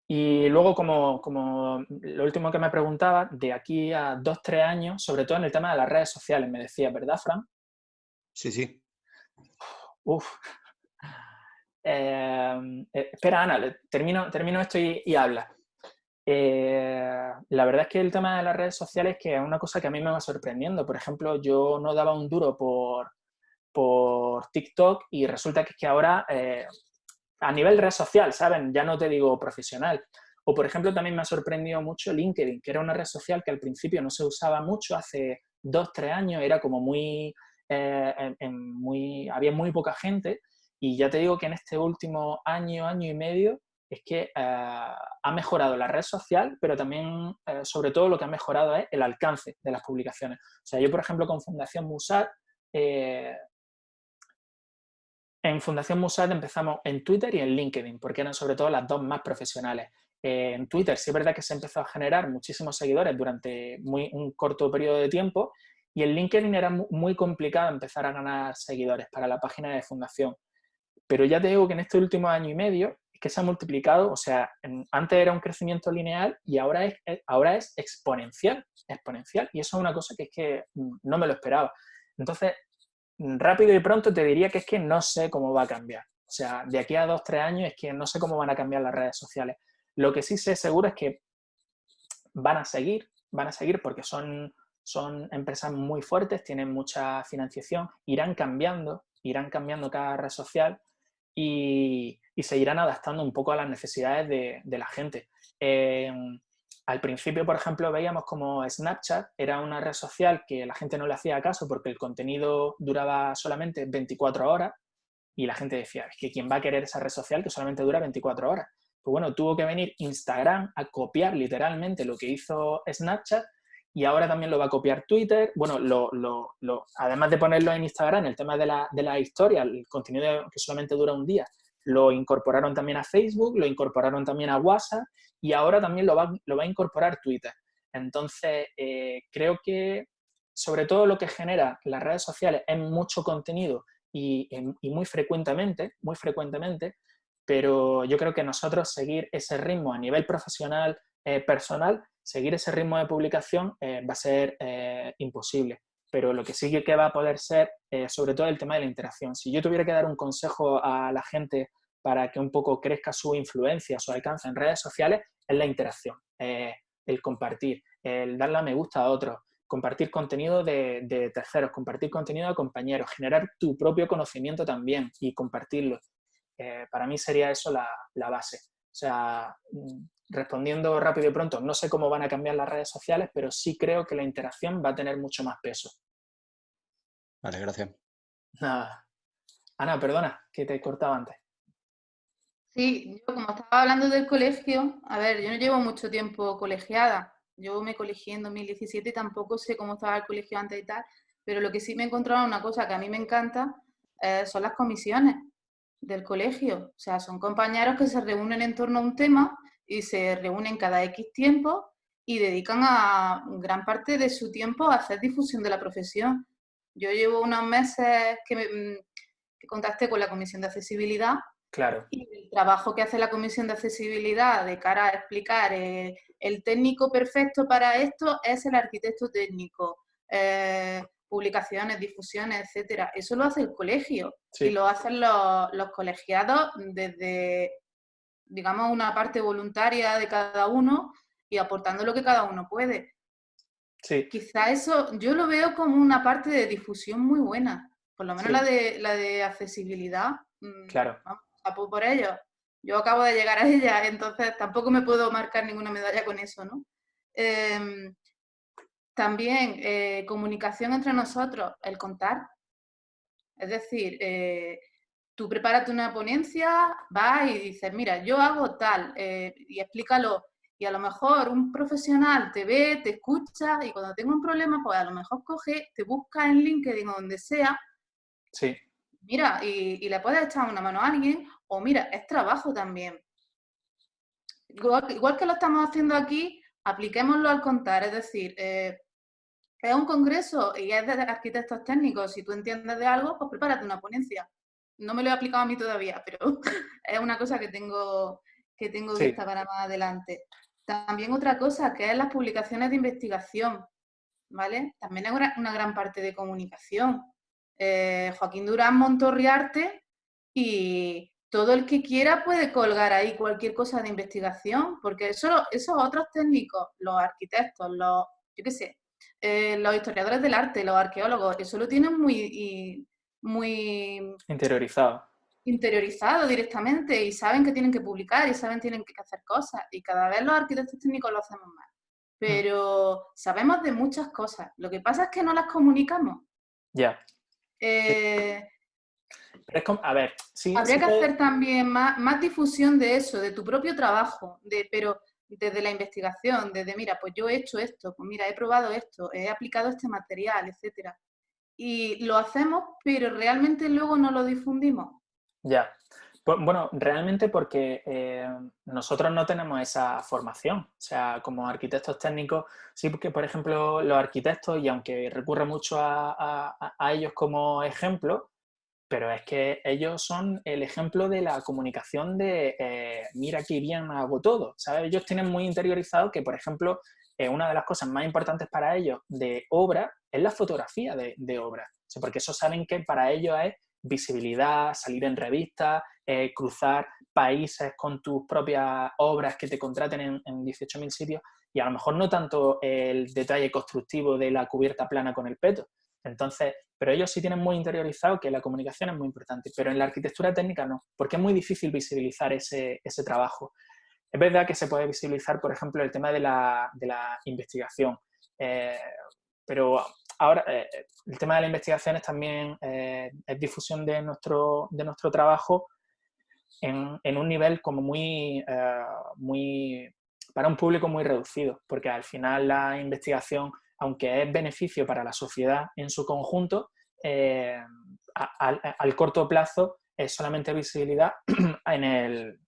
Y luego, como, como, lo último que me preguntaba, de aquí a dos, tres años, sobre todo en el tema de las redes sociales, me decía, ¿verdad, Fran? Sí, sí. Uf. Em, eh, espera, Ana, termino, termino esto y, habla. Eh, la verdad es que el tema de las redes sociales que es una cosa que a mí me va sorprendiendo. Por ejemplo, yo no daba un duro por, por TikTok y resulta que, que ahora, eh, a nivel red social, ¿saben? Ya no te digo profesional. O, por ejemplo, también me ha sorprendido mucho LinkedIn, que era una red social que al principio no se usaba mucho, hace dos, tres años, era como muy eh, muy, había muy poca gente y ya te digo que en este último año, año y medio, es que eh, ha mejorado la red social, pero también, eh, sobre todo, lo que ha mejorado es el alcance de las publicaciones. O sea, yo, por ejemplo, con Fundación Musat, en Fundación Musat empezamos en Twitter y en LinkedIn, porque eran sobre todo las dos más profesionales. en Twitter sí es verdad que se empezó a generar muchísimos seguidores durante muy, un corto periodo de tiempo y en LinkedIn era muy complicado empezar a ganar seguidores para la página de fundación. Pero ya te digo que en este último año y medio que se ha multiplicado, o sea, antes era un crecimiento lineal y ahora es, eh, ahora es exponencial, exponencial. Y eso es una cosa que es que mm, no me lo esperaba. Entonces, mm, rápido y pronto te diría que es que no sé cómo va a cambiar. O sea, de aquí a dos, tres años es que no sé cómo van a cambiar las redes sociales. Lo que sí sé seguro es que van a seguir, van a seguir porque son son empresas muy fuertes, tienen mucha financiación, irán cambiando, irán cambiando cada red social y, se irán adaptando un poco a las necesidades de, la gente. Em, al principio, por ejemplo, veíamos como Snapchat era una red social que la gente no le hacía caso porque el contenido duraba solamente 24 horas y la gente decía, es que ¿quién va a querer esa red social que solamente dura 24 horas? Pues bueno, tuvo que venir Instagram a copiar literalmente lo que hizo Snapchat y ahora también lo va a copiar Twitter. Bueno, además de ponerlo en Instagram, el tema de la, de la historia, el contenido que solamente dura un día, lo incorporaron también a Facebook, lo incorporaron también a WhatsApp y ahora también lo va, lo va a incorporar Twitter. Entonces, eh, creo que sobre todo lo que genera las redes sociales es mucho contenido y, y, muy frecuentemente, muy frecuentemente, pero yo creo que nosotros seguir ese ritmo a nivel profesional, eh, personal, seguir ese ritmo de publicación eh, va a ser imposible. Pero lo que sí que va a poder ser, eh, sobre todo el tema de la interacción. Si yo tuviera que dar un consejo a la gente para que un poco crezca su influencia, su alcance en redes sociales, es la interacción, el compartir, el darle a me gusta a otros, compartir contenido de, terceros, compartir contenido de compañeros, generar tu propio conocimiento también y compartirlo. para mí sería eso la, la base. O sea, mm, respondiendo rápido y pronto, no sé cómo van a cambiar las redes sociales, pero sí creo que la interacción va a tener mucho más peso. Vale, gracias. Nada. Ana, perdona, que te he cortado antes. Sí, yo como estaba hablando del colegio, a ver, yo no llevo mucho tiempo colegiada, Yo me colegié en 2017 y tampoco sé cómo estaba el colegio antes y tal, pero lo que sí me he encontrado una cosa que a mí me encanta eh, son las comisiones del colegio. O sea, son compañeros que se reúnen en torno a un tema y se reúnen cada X tiempo y dedican a gran parte de su tiempo a hacer difusión de la profesión. Yo llevo unos meses que, mm, que contacté con la Comisión de Accesibilidad Claro. Y el trabajo que hace la Comisión de Accesibilidad de cara a explicar eh, el técnico perfecto para esto es el arquitecto técnico. Eh, publicaciones, difusiones, etcétera. Eso lo hace el colegio y lo hacen los, colegiados desde, digamos, una parte voluntaria de cada uno y aportando lo que cada uno puede. Sí. Quizá eso yo lo veo como una parte de difusión muy buena, por lo menos la, de, la de accesibilidad. Mm, claro por ello. Yo acabo de llegar a ella, entonces tampoco me puedo marcar ninguna medalla con eso, ¿no? Em, también eh, comunicación entre nosotros, el contar. Es decir, eh, tú prepárate una ponencia, vas y dices, mira, yo hago tal, eh, y explícalo. Y a lo mejor un profesional te ve, te escucha, y cuando tengo un problema, pues a lo mejor coge, te busca en LinkedIn o donde sea, sí mira, y, le puedes echar una mano a alguien, o mira, es trabajo también. Igual, que lo estamos haciendo aquí, apliquémoslo al contar, es decir, eh, es un congreso y es de arquitectos técnicos, si tú entiendes de algo, pues prepárate una ponencia. No me lo he aplicado a mí todavía, pero es una cosa que tengo, que tengo vista para más adelante. También otra cosa, que es las publicaciones de investigación, ¿vale? También es una gran parte de comunicación. Eh, Joaquín Durán Montorriarte y todo el que quiera puede colgar ahí cualquier cosa de investigación, porque eso, esos otros técnicos, los arquitectos, los, yo qué sé, eh, los historiadores del arte, los arqueólogos, eso lo tienen muy, muy interiorizado. Interiorizado directamente y saben que tienen que publicar y saben que tienen que hacer cosas y cada vez los arquitectos técnicos lo hacemos más. Mm. Pero sabemos de muchas cosas. Lo que pasa es que no las comunicamos. Ya. Eh, a ver, sí. Habría que hacer también más, difusión de eso, de tu propio trabajo, de, pero desde la investigación, desde, mira, pues yo he hecho esto, pues mira, he probado esto, he aplicado este material, etcétera. Y lo hacemos, pero realmente luego no lo difundimos. Ya. Pues, bueno, realmente porque eh, nosotros no tenemos esa formación. O sea, como arquitectos técnicos, sí porque, por ejemplo, los arquitectos, y aunque recurre mucho a, ellos como ejemplo, pero es que ellos son el ejemplo de la comunicación de eh, mira qué bien hago todo. ¿sabes? Ellos tienen muy interiorizado que, por ejemplo, eh, una de las cosas más importantes para ellos de obra es la fotografía de, de obra. porque eso saben que para ellos es visibilidad, salir en revistas, eh, cruzar países con tus propias obras que te contraten en, 18.000 sitios y a lo mejor no tanto el detalle constructivo de la cubierta plana con el peto. Entonces, pero ellos sí tienen muy interiorizado que la comunicación es muy importante, pero en la arquitectura técnica no, porque es muy difícil visibilizar ese, trabajo. Es verdad que se puede visibilizar, por ejemplo, el tema de la, investigación, eh, pero ahora eh, el tema de la investigación es también es difusión de nuestro, de nuestro trabajo en, un nivel como muy, eh, muy, para un público muy reducido, porque al final la investigación, aunque es beneficio para la sociedad en su conjunto, eh, al corto plazo es solamente visibilidad en, el,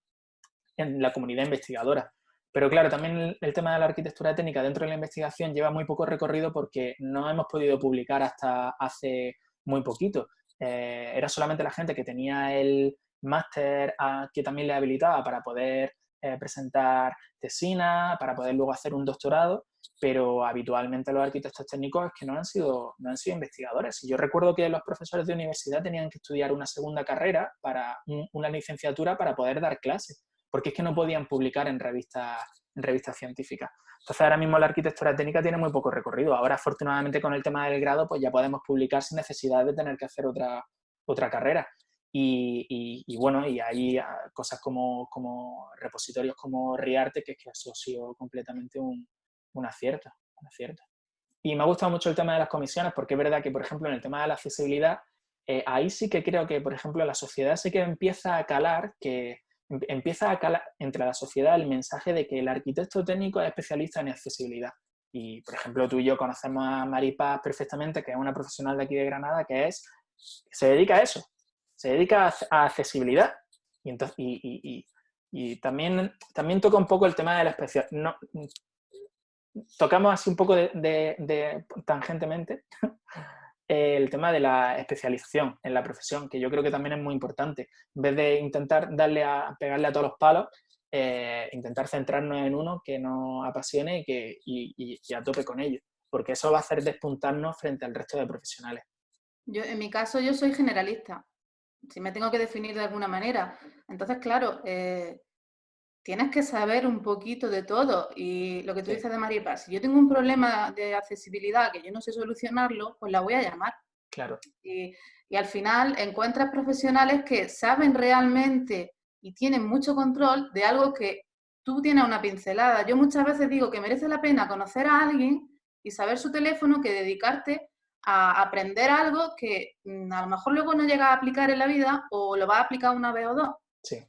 en la comunidad investigadora. Pero claro, también el, tema de la arquitectura técnica dentro de la investigación lleva muy poco recorrido porque no hemos podido publicar hasta hace muy poquito. Eh, era solamente la gente que tenía el, máster que también le habilitaba para poder eh, presentar tesina, para poder luego hacer un doctorado, pero habitualmente los arquitectos técnicos es que no han sido, no han sido investigadores. Y yo recuerdo que los profesores de universidad tenían que estudiar una segunda carrera, para una licenciatura para poder dar clases, porque es que no podían publicar en revistas, en revistas científicas. Entonces ahora mismo la arquitectura técnica tiene muy poco recorrido. Ahora afortunadamente con el tema del grado pues ya podemos publicar sin necesidad de tener que hacer otra, otra carrera. Y, bueno, y hay ah, cosas como, como repositorios como Riarte, que es que eso ha sido completamente un, un acierto, un acierto. Y me ha gustado mucho el tema de las comisiones, porque es verdad que, por ejemplo, en el tema de la accesibilidad, eh, ahí sí que creo que, por ejemplo, la sociedad sí que empieza a calar que empieza a calar entre la sociedad el mensaje de que el arquitecto técnico es especialista en accesibilidad. Y, por ejemplo, tú y yo conocemos a Maripaz perfectamente, que es una profesional de aquí de Granada, que es, se dedica a eso, se dedica a, accesibilidad. Y, entonces, y, también, también toca un poco el tema de la especial. No, tocamos así un poco de tangentemente el tema de la especialización en la profesión, que yo creo que también es muy importante. En vez de intentar darle a, pegarle a todos los palos, eh, intentar centrarnos en uno que nos apasione y, que, y, a tope con ello, porque eso va a hacer despuntarnos frente al resto de profesionales. Yo, en mi caso, yo soy generalista, si me tengo que definir de alguna manera. Entonces, claro, eh, tienes que saber un poquito de todo. Y lo que tú dices de Maripa, si yo tengo un problema de accesibilidad que yo no sé solucionarlo, pues la voy a llamar. Claro. Y, al final encuentras profesionales que saben realmente y tienen mucho control de algo que tú tienes una pincelada. Yo muchas veces digo que merece la pena conocer a alguien y saber su teléfono que dedicarte a aprender algo que mm, a lo mejor luego no llega a aplicar en la vida o lo va a aplicar una vez o dos. Sí.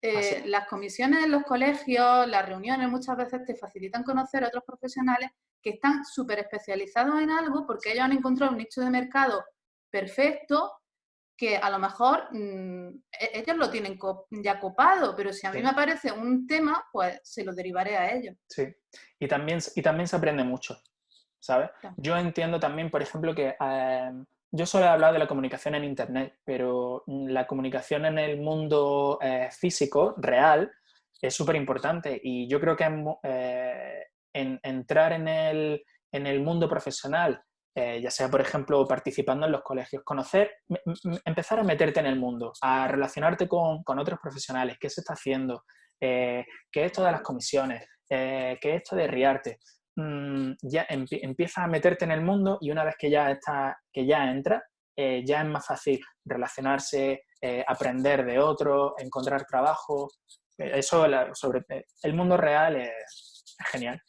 Eh, las comisiones en los colegios, las reuniones muchas veces te facilitan conocer a otros profesionales que están súper especializados en algo porque ellos han encontrado un nicho de mercado perfecto que a lo mejor mm, e-, ellos lo tienen ya copado, pero si a mí me aparece un tema, pues se lo derivaré a ellos. Sí, y también, y también se aprende mucho, ¿sabes? Yo entiendo también, por ejemplo, que em, yo solo he hablado de la comunicación en Internet, pero mm, la comunicación en el mundo eh, físico, real, es súper importante y yo creo que eh, en, entrar en el, en el, mundo profesional, eh, ya sea, por ejemplo, participando en los colegios, conocer, empezar a meterte en el mundo, a relacionarte con, con otros profesionales, qué se está haciendo, qué es esto de las comisiones, qué es esto de riarte. Mm, ya empiezas a meterte en el mundo y una vez que ya, está, que ya entra, eh, ya es más fácil relacionarse, eh, aprender de otros, encontrar trabajo. Eh, eso sobre el mundo real es, genial.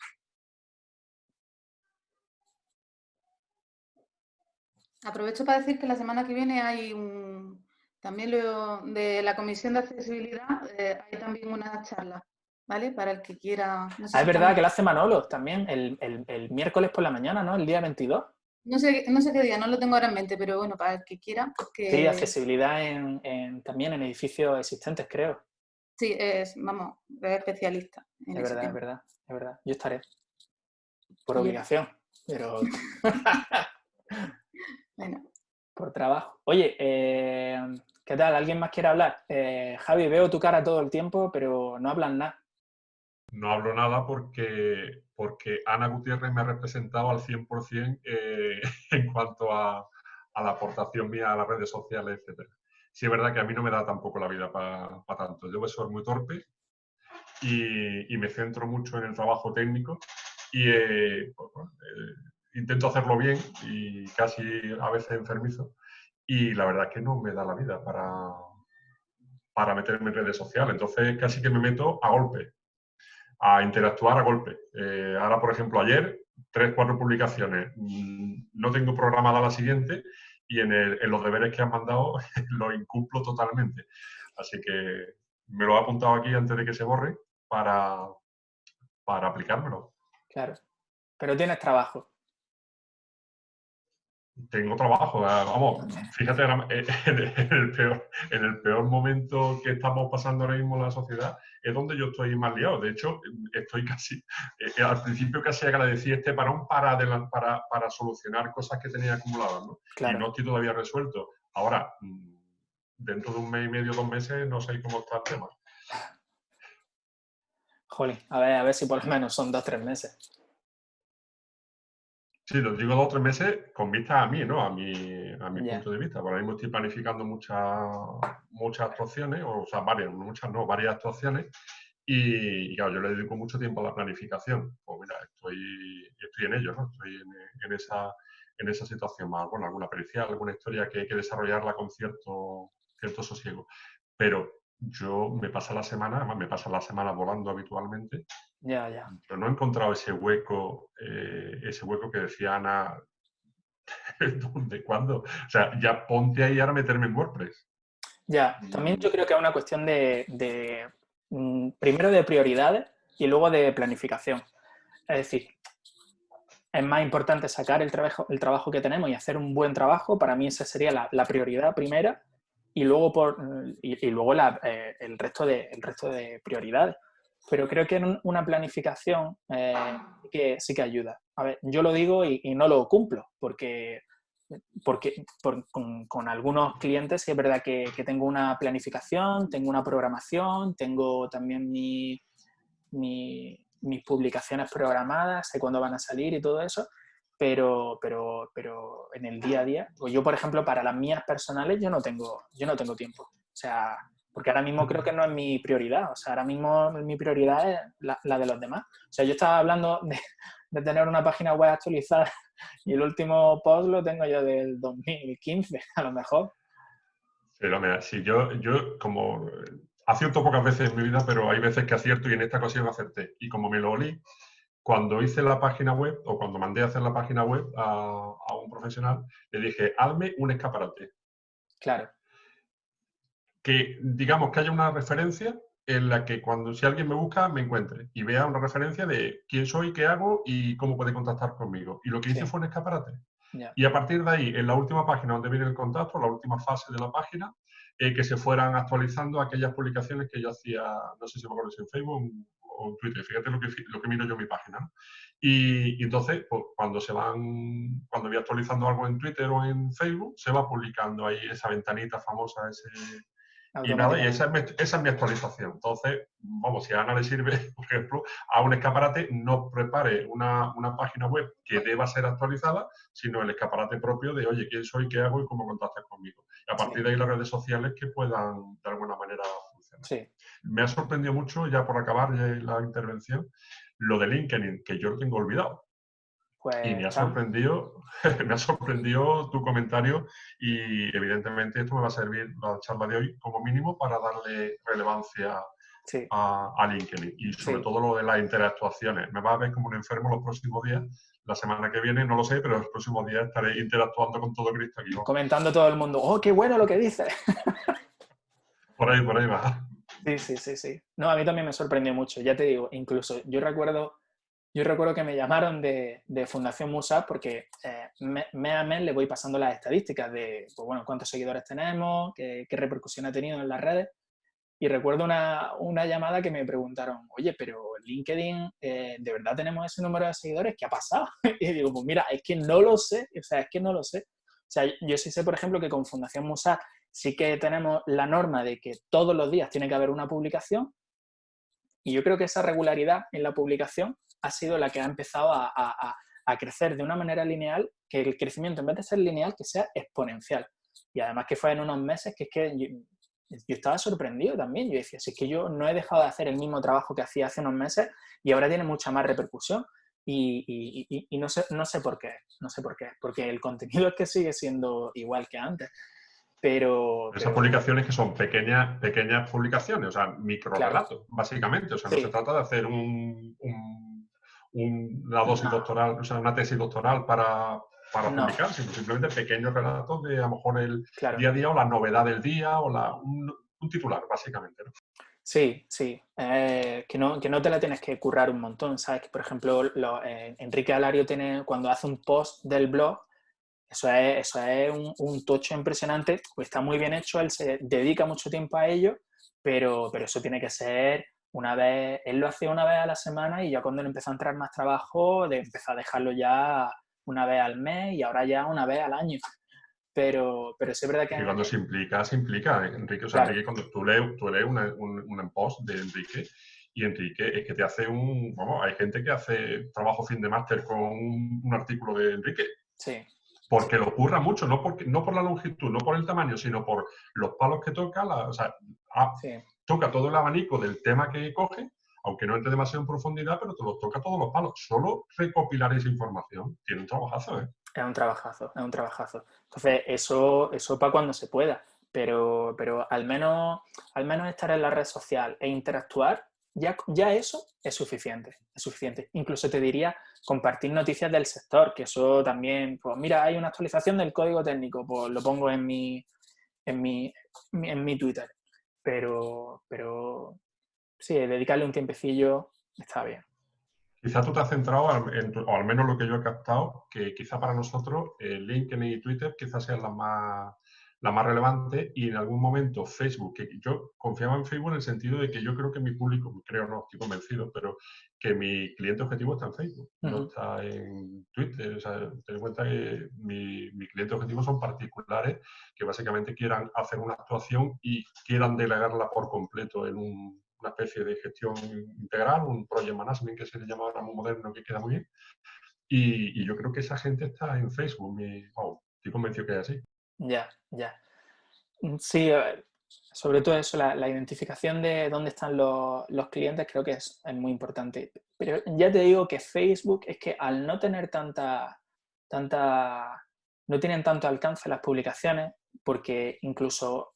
Aprovecho para decir que la semana que viene hay un, también lo, de la Comisión de Accesibilidad, hay también una charla ¿vale? Para el que quiera... ah, es verdad que lo hace Manolo también, el, miércoles por la mañana, ¿no? El día 22. No sé, no sé qué día, no lo tengo ahora en mente, pero bueno, para el que quiera. Sí, accesibilidad en, también en edificios existentes, creo. Sí, es, vamos, es especialista. es verdad, es verdad, es verdad. Yo estaré. Por obligación, pero... bueno. Por trabajo. Oye, eh, ¿qué tal? ¿Alguien más quiere hablar? Eh, Javi, veo tu cara todo el tiempo, pero no hablan nada. No hablo nada porque, porque Ana Gutiérrez me ha representado al 100% eh, en cuanto a, la aportación mía a las redes sociales, etc. Sí es verdad que a mí no me da tampoco la vida para tanto. Yo soy muy torpe y, me centro mucho en el trabajo técnico y eh, pues, eh, intento hacerlo bien y casi a veces enfermizo. Y la verdad es que no me da la vida para, para meterme en redes sociales. Entonces casi que me meto a golpe a interactuar a golpe. Eh, ahora, por ejemplo, ayer, tres, cuatro publicaciones. Mm, no tengo programada la siguiente y en, los deberes que han mandado lo incumplo totalmente. Así que me lo he apuntado aquí antes de que se borre para, para aplicármelo. Claro. Pero tienes trabajo tengo trabajo. Vamos, fíjate, eh, en el, peor, en el peor momento que estamos pasando ahora mismo en la sociedad es donde yo estoy más liado. De hecho, estoy casi, eh, al principio casi agradecí este parón para, para, para solucionar cosas que tenía acumuladas, ¿no? Y no estoy todavía resuelto. Ahora, mm, dentro de un mes y medio, dos meses, no sé cómo está el tema. Jolín, a ver, a ver si por lo menos son dos, tres meses. Sí, lo digo dos o tres meses con vista a mí, ¿no? A mi, a mi punto de vista. Por ahora mismo estoy planificando muchas, muchas actuaciones, o, sea, varias, muchas no, varias actuaciones. Y, claro, yo le dedico mucho tiempo a la planificación. Pues mira, estoy, estoy en ello, ¿no? Estoy en, esa, en esa situación más, bueno, alguna pericial, alguna historia que hay que desarrollarla con cierto, cierto sosiego. Pero yo me pasa la semana, además me pasa la semana volando habitualmente. Ya, ya. Pero no he encontrado ese hueco, eh, ese hueco que decía Ana, ¿dónde, cuándo? O sea, ya ponte ahí ahora a meterme en WordPress. Ya, también yo creo que es una cuestión de, mm, primero de prioridades y luego de planificación. Es decir, es más importante sacar el trabajo, el trabajo que tenemos y hacer un buen trabajo. Para mí esa sería la, prioridad primera y luego, por, y, luego eh, el, resto de, el resto de prioridades. Pero creo que una planificación eh, que sí que ayuda. A ver, yo lo digo y, no lo cumplo porque, porque con, algunos clientes sí es verdad que, tengo una planificación, tengo una programación, tengo también mi mis publicaciones programadas, sé cuándo van a salir y todo eso, pero, pero, pero en el día a día, pues yo por ejemplo para las mías personales yo no tengo, yo no tengo tiempo, o sea, porque ahora mismo creo que no es mi prioridad, o sea, ahora mismo mi prioridad es la, de los demás. O sea, yo estaba hablando de, tener una página web actualizada y el último post lo tengo yo del 2015, a lo mejor. Pero mira, si yo, yo como acierto pocas veces en mi vida, pero hay veces que acierto y en esta ocasión acerté. Y como me lo olí, cuando hice la página web o cuando mandé a hacer la página web a, un profesional, le dije, hazme un escaparate. Claro. Que digamos que haya una referencia en la que cuando si alguien me busca me encuentre y vea una referencia de quién soy, qué hago y cómo puede contactar conmigo. Y lo que hice fue un escaparate. Y a partir de ahí, en la última página donde viene el contacto, la última fase de la página, eh, que se fueran actualizando aquellas publicaciones que yo hacía, no sé si me acuerdo si en Facebook o en Twitter, fíjate lo que, lo que miro yo en mi página. Y, entonces, pues, cuando se van, cuando voy actualizando algo en Twitter o en Facebook, se va publicando ahí esa ventanita famosa, ese, y nada, y esa es, mi, esa es, mi, actualización. Entonces, vamos, si a Ana le sirve, por ejemplo, a un escaparate, no prepare una, una, página web que deba ser actualizada, sino el escaparate propio de, oye, quién soy, qué hago y cómo contactas conmigo. Y a partir de ahí las redes sociales que puedan de alguna manera funcionar. Sí. Me ha sorprendido mucho, ya por acabar la intervención, lo de LinkedIn, que yo lo tengo olvidado. Pues, y me ha sorprendido, me ha sorprendido tu comentario y evidentemente esto me va a servir la charla de hoy como mínimo para darle relevancia a, LinkedIn y sobre todo lo de las interactuaciones. Me va a ver como un enfermo los próximos días. La semana que viene no lo sé, pero los próximos días estaré interactuando con todo Cristo aquí. Comentando todo el mundo, ¡oh, qué bueno lo que dice! por ahí, por ahí va. Sí, sí, sí, sí. No, a mí también me sorprendió mucho. Ya te digo, incluso yo recuerdo yo recuerdo que me llamaron de, Fundación Musa porque eh, mes a mes le voy pasando las estadísticas de pues bueno, cuántos seguidores tenemos, qué, repercusión ha tenido en las redes. Y recuerdo una, llamada que me preguntaron, oye, pero LinkedIn, eh, ¿de verdad tenemos ese número de seguidores? ¿Qué ha pasado? Y digo, pues mira, es que no lo sé, o sea, es que no lo sé. O sea, yo sí sé, por ejemplo, que con Fundación Musa sí que tenemos la norma de que todos los días tiene que haber una publicación y yo creo que esa regularidad en la publicación ha sido la que ha empezado a, crecer de una manera lineal, que el crecimiento en vez de ser lineal, que sea exponencial. Y además que fue en unos meses que es que yo, estaba sorprendido también. Yo decía, si es que yo no he dejado de hacer el mismo trabajo que hacía hace unos meses y ahora tiene mucha más repercusión. Y, no, sé, no sé por qué, no sé por qué, porque el contenido es que sigue siendo igual que antes. Pero, Esas publicaciones que son pequeñas, pequeñas publicaciones, o sea, micro relatos, básicamente. O sea, no se trata de hacer un una dosis doctoral, o sea, una tesis doctoral para, para publicar, sino simplemente pequeños relatos de a lo mejor el día a día o la novedad del día o la, un, titular, básicamente. ¿no? Sí, sí. Eh, que, no, que no te la tienes que currar un montón, ¿sabes? Que, por ejemplo, eh, Enrique Alario tiene, cuando hace un post del blog, eso es, eso es un, un, tocho impresionante, pues está muy bien hecho, él se dedica mucho tiempo a ello, pero, pero eso tiene que ser una vez, él lo hacía una vez a la semana y ya cuando le empezó a entrar más trabajo, de, empezó a dejarlo ya una vez al mes y ahora ya una vez al año. Pero, pero es verdad que... Y cuando se implica, se implica, Enrique. O sea, Enrique, cuando tú lees, tú lees un, un post de Enrique y Enrique es que te hace un... Vamos, hay gente que hace trabajo fin de máster con un, artículo de Enrique. Sí. Porque lo ocurra mucho, no, porque, no por la longitud, no por el tamaño, sino por los palos que toca. La, o sea, ah, sí toca todo el abanico del tema que coge, aunque no entre demasiado en profundidad, pero te lo toca todos los palos. Solo recopilar esa información tiene un trabajazo, ¿eh? Es un trabajazo, es un trabajazo. Entonces, eso, eso para cuando se pueda, pero, pero al, menos, al menos estar en la red social e interactuar, ya, ya eso es suficiente, es suficiente. Incluso te diría compartir noticias del sector, que eso también, pues mira, hay una actualización del código técnico, pues lo pongo en mi, en mi, en mi Twitter. Pero, pero sí, dedicarle un tiempecillo está bien. Quizá tú te has centrado, o al menos lo que yo he captado, que quizá para nosotros LinkedIn y Twitter quizás sean las más, la más relevante y en algún momento Facebook, que yo confiaba en Facebook en el sentido de que yo creo que mi público, creo no, estoy convencido, pero que mi cliente objetivo está en Facebook, no está en Twitter. O sea, ten en cuenta que mi, mi cliente objetivo son particulares que básicamente quieran hacer una actuación y quieran delegarla por completo en una especie de gestión integral, un project management que se le llama ahora muy moderno, que queda muy bien. Y, yo creo que esa gente está en Facebook. Mi, estoy convencido que es así. Ya, ya. Mm, sí, sobre todo eso, la, identificación de dónde están los, clientes creo que es, muy importante. Pero ya te digo que Facebook es que al no tener tanta, tanta, no tienen tanto alcance las publicaciones, porque incluso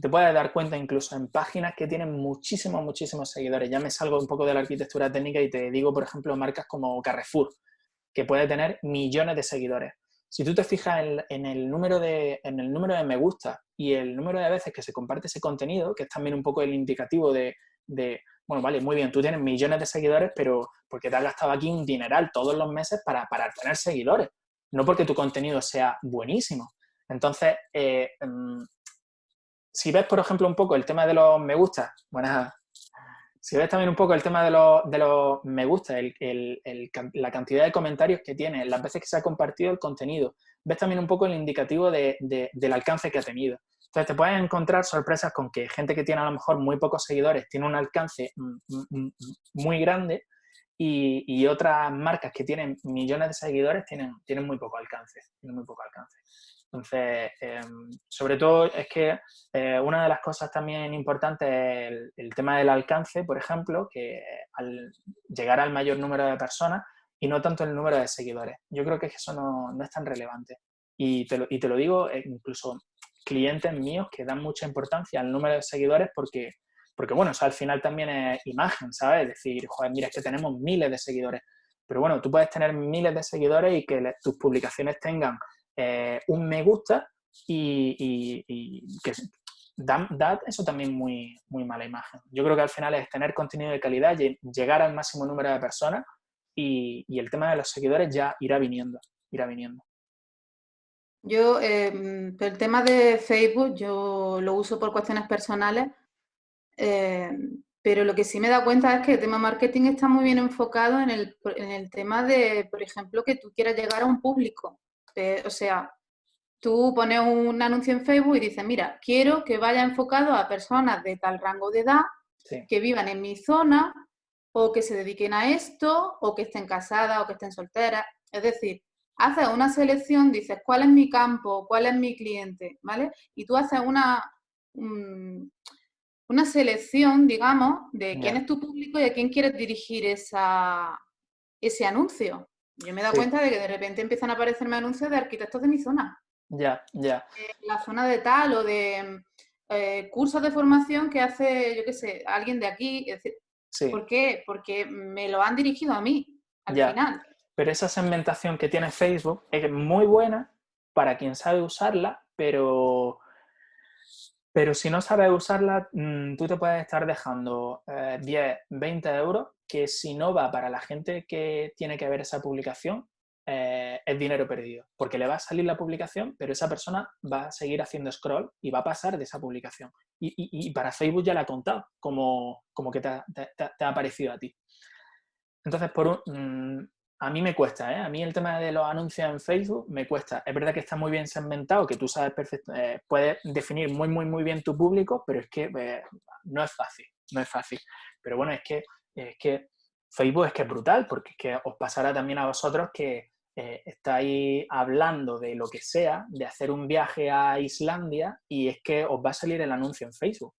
te puedes dar cuenta incluso en páginas que tienen muchísimos, muchísimos seguidores. Ya me salgo un poco de la arquitectura técnica y te digo, por ejemplo, marcas como Carrefour, que puede tener millones de seguidores. Si tú te fijas en, el número de, en el número de me gusta y el número de veces que se comparte ese contenido, que es también un poco el indicativo de, bueno, vale, muy bien, tú tienes millones de seguidores, pero porque te has gastado aquí un dineral todos los meses para, para tener seguidores, no porque tu contenido sea buenísimo. Entonces, eh, mm, si ves, por ejemplo, un poco el tema de los me gusta, buenas, si ves también un poco el tema de los, de me gusta, la cantidad de comentarios que tiene, las veces que se ha compartido el contenido, ves también un poco el indicativo del alcance que ha tenido. Entonces te puedes encontrar sorpresas con que gente que tiene a lo mejor muy pocos seguidores tiene un alcance muy grande y, otras marcas que tienen millones de seguidores tienen, tienen muy poco alcance. Tienen muy poco alcance. Entonces, em, sobre todo es que eh, una de las cosas también importantes es el, tema del alcance, por ejemplo, que al llegar al mayor número de personas y no tanto el número de seguidores. Yo creo que eso no, es tan relevante. Y te, lo, y te lo digo, eh, incluso clientes míos que dan mucha importancia al número de seguidores porque, porque bueno, al final también es imagen, ¿sabes? Es decir, joder, mira, es que tenemos miles de seguidores. Pero bueno, tú puedes tener miles de seguidores y que tus publicaciones tengan eh, un me gusta y, que da, eso también muy, muy mala imagen. Yo creo que al final es tener contenido de calidad, llegar al máximo número de personas y, el tema de los seguidores ya irá viniendo, irá viniendo. Yo, em, el tema de Facebook, yo lo uso por cuestiones personales, em, pero lo que sí me da cuenta es que el tema marketing está muy bien enfocado en el, en el tema de, por ejemplo, que tú quieras llegar a un público. Eh, o sea, tú pones un anuncio en Facebook y dices, mira, quiero que vaya enfocado a personas de tal rango de edad que vivan en mi zona o que se dediquen a esto o que estén casadas o que estén solteras. Es decir, haces una selección, dices cuál es mi campo, cuál es mi cliente, ¿vale? Y tú haces una, una selección, digamos, de quién es tu público y a quién quieres dirigir esa, ese anuncio. Yo me he dado cuenta de que de repente empiezan a aparecerme anuncios de arquitectos de mi zona. Ya, ya. la zona de tal o de eh, cursos de formación que hace, yo qué sé, alguien de aquí. ¿Por qué? Porque me lo han dirigido a mí, al final. Pero esa segmentación que tiene Facebook es muy buena para quien sabe usarla, pero, pero si no sabes usarla, mm, tú te puedes estar dejando 10, eh, 20 euros que si no va para la gente que tiene que ver esa publicación, eh, es dinero perdido, porque le va a salir la publicación, pero esa persona va a seguir haciendo scroll y va a pasar de esa publicación. Y, para Facebook ya la ha contado, como, como que te ha, te, a ti. Entonces, por mm, a mí me cuesta, ¿eh? a mí el tema de los anuncios en Facebook me cuesta. Es verdad que está muy bien segmentado, que tú sabes eh, puedes definir muy, muy, muy bien tu público, pero es que no es fácil, no es fácil. Pero bueno, es que es que Facebook es que es brutal, porque es que os pasará también a vosotros que eh, estáis hablando de lo que sea, de hacer un viaje a Islandia y es que os va a salir el anuncio en Facebook.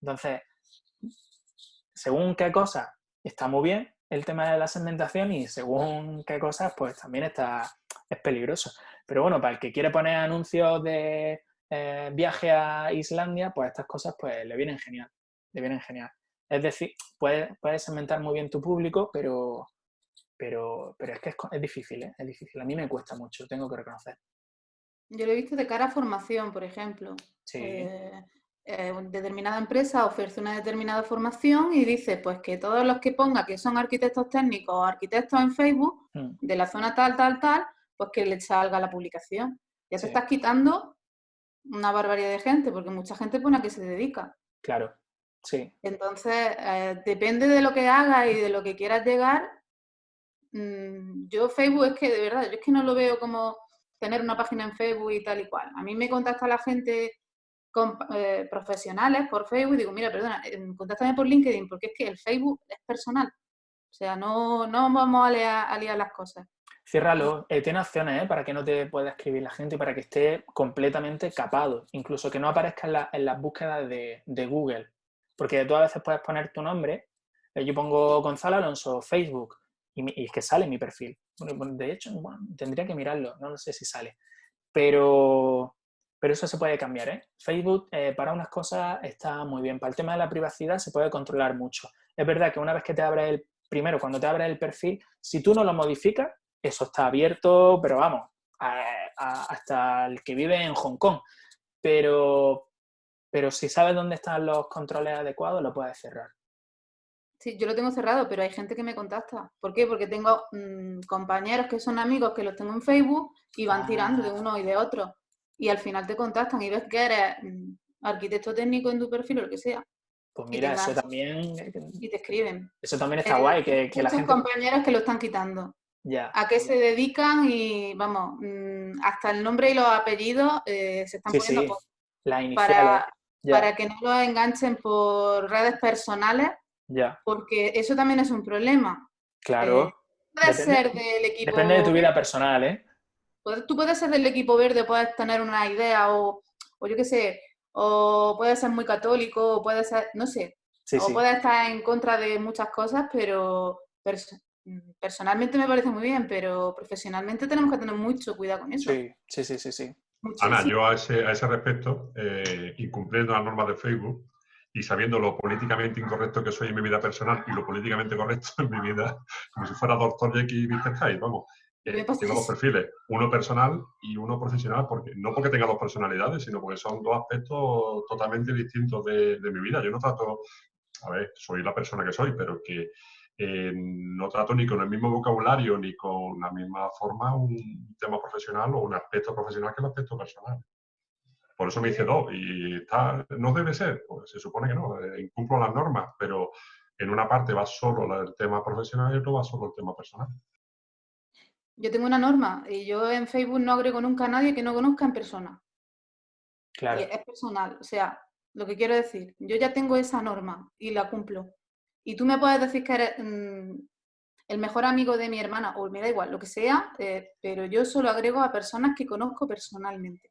Entonces, según qué cosa está muy bien el tema de la segmentación y según qué cosas, pues también está, es peligroso. Pero bueno, para el que quiere poner anuncios de eh, viaje a Islandia, pues estas cosas pues le vienen genial, le vienen genial. Es decir, puedes, puedes segmentar muy bien tu público, pero, pero, pero es que es, difícil, ¿eh? es difícil. A mí me cuesta mucho, tengo que reconocer. Yo lo he visto de cara a formación, por ejemplo. Sí. Eh, eh, determinada empresa ofrece una determinada formación y dice pues que todos los que ponga que son arquitectos técnicos o arquitectos en Facebook Mm. de la zona tal, tal, tal, pues que le salga la publicación. Ya Sí. te estás quitando una barbaridad de gente, porque mucha gente pone a qué se dedica. Claro, sí. Entonces, eh, depende de lo que hagas y de lo que quieras llegar. mm, yo Facebook es que, de verdad, yo es que no lo veo como tener una página en Facebook y tal y cual. A mí me contacta la gente con, eh, profesionales por Facebook y digo, mira, perdona, eh, contáctame por LinkedIn, porque es que el Facebook es personal. O sea, no, no vamos a liar, a liar las cosas. Ciérralo. Eh, tiene opciones ¿eh? para que no te pueda escribir la gente y para que esté completamente capado. Incluso que no aparezca en, la- en las búsquedas de, de Google. Porque tú a veces puedes poner tu nombre. eh, yo pongo Gonzalo Alonso Facebook y, es que sale mi perfil. De hecho, bueno, tendría que mirarlo. No sé si sale. Pero, pero eso se puede cambiar. ¿eh? Facebook eh, para unas cosas está muy bien. Para el tema de la privacidad se puede controlar mucho. Es verdad que una vez que te abres el primero, cuando te abres el perfil, si tú no lo modificas, eso está abierto, pero vamos, hasta el que vive en Hong Kong. Pero, pero si sabes dónde están los controles adecuados, lo puedes cerrar. Sí, yo lo tengo cerrado, pero hay gente que me contacta. ¿Por qué? Porque tengo mm, compañeros que son amigos que los tengo en Facebook y van tirando de Ah. uno y de otro. Y al final te contactan y ves que eres mm, arquitecto técnico en tu perfil o lo que sea. Pues mira, eso vas. también, Y te escriben. eso también está Eh, guay, que, que la gente... compañeros que lo están quitando. Ya, ¿A qué se dedican? Y vamos, mm, hasta el nombre y los apellidos eh, se están sí, poniendo sí, las iniciales, para, para que no los enganchen por redes personales, porque eso también es un problema. claro. Puedes Depende- ser del equipo. Depende de tu vida personal, ¿eh? Puedes- Tú puedes ser del equipo verde, puedes tener una idea, o, o yo qué sé, o puedes ser muy católico, o puedes ser, no sé, Sí, o sí, puedes estar en contra de muchas cosas, pero perso- personalmente me parece muy bien, pero profesionalmente tenemos que tener mucho cuidado con eso. sí, sí, sí, sí, sí. Ana, yo a ese, a ese respecto, eh, incumpliendo las normas de Facebook y sabiendo lo políticamente incorrecto que soy en mi vida personal y lo políticamente correcto en mi vida, como si fuera Doctor Jekyll y Mr. Hyde, vamos. eh, tengo dos perfiles, uno personal y uno profesional, porque no porque tenga dos personalidades, sino porque son dos aspectos totalmente distintos de, de mi vida. Yo no trato, a ver, soy la persona que soy, pero que eh, no trato ni con el mismo vocabulario ni con la misma forma un tema profesional o un aspecto profesional que el aspecto personal. Por eso me hice dos y está, no debe ser, pues se supone que no, eh, incumplo las normas, pero en una parte va solo el tema profesional y otro va solo el tema personal. Yo tengo una norma y yo en Facebook no agrego nunca a nadie que no conozca en persona. Claro, Y es personal. O sea, lo que quiero decir, yo ya tengo esa norma y la cumplo. Y tú me puedes decir que eres mm, el mejor amigo de mi hermana, o me da igual, lo que sea, eh, pero yo solo agrego a personas que conozco personalmente.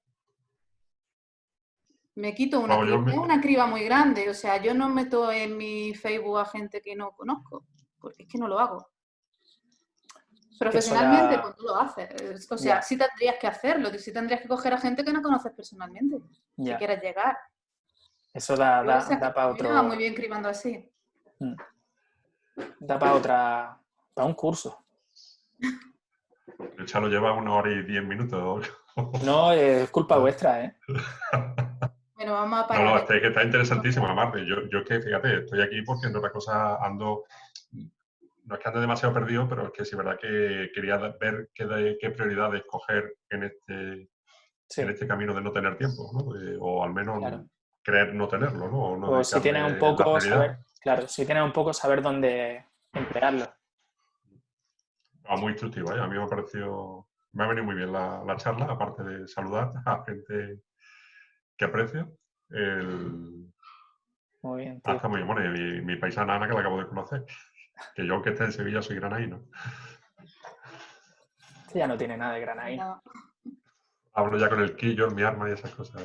Me quito una, yo criba, me- una criba muy grande, o sea, yo no meto en mi Facebook a gente que no conozco, porque es que no lo hago. Profesionalmente, pues no lo haces. Es- O sea, Ya. sí tendrías que hacerlo, sí tendrías que coger a gente que no conoces personalmente, si ya. quieres llegar. Eso da, da, da para mí me va muy otro, bien cribando así. Da para otra, para un curso. El Chalo lleva una hora y diez minutos. No, es culpa vuestra, ¿eh? Bueno, vamos a No, parar. no, este, que está interesantísimo, Marte. Yo, yo es que, fíjate, estoy aquí porque en otra cosa ando, no es que ande demasiado perdido, pero es que sí es verdad que quería ver qué, de- qué prioridades coger en este, Sí. en este camino de no tener tiempo, ¿no? Eh, o al menos Claro. creer no tenerlo, ¿no? O, no O si tienes un poco, prioridad. saber, claro, si tienes un poco, saber dónde emplearlo. Ah, muy instructivo, ¿eh? A mí me ha parecido, me ha venido muy bien la, la charla, aparte de saludar a gente que aprecio. El, Muy bien, Ah, tío. está muy bien. Bueno, y mi, mi paisana Ana, que la acabo de conocer. Que yo, aunque esté en Sevilla, soy granaíno. Este ya no tiene nada de granaína. No, Hablo ya con el quillo, mi arma y esas cosas.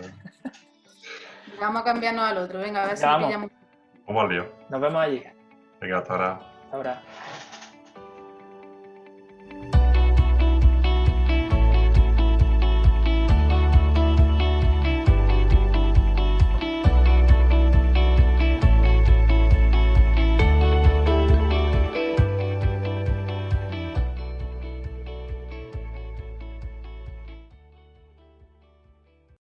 Vamos a cambiarnos al otro. Venga, a ver si Ya vamos. pillamos. ¿Cómo al lío? Nos vemos allí. Venga, hasta ahora. Hasta ahora.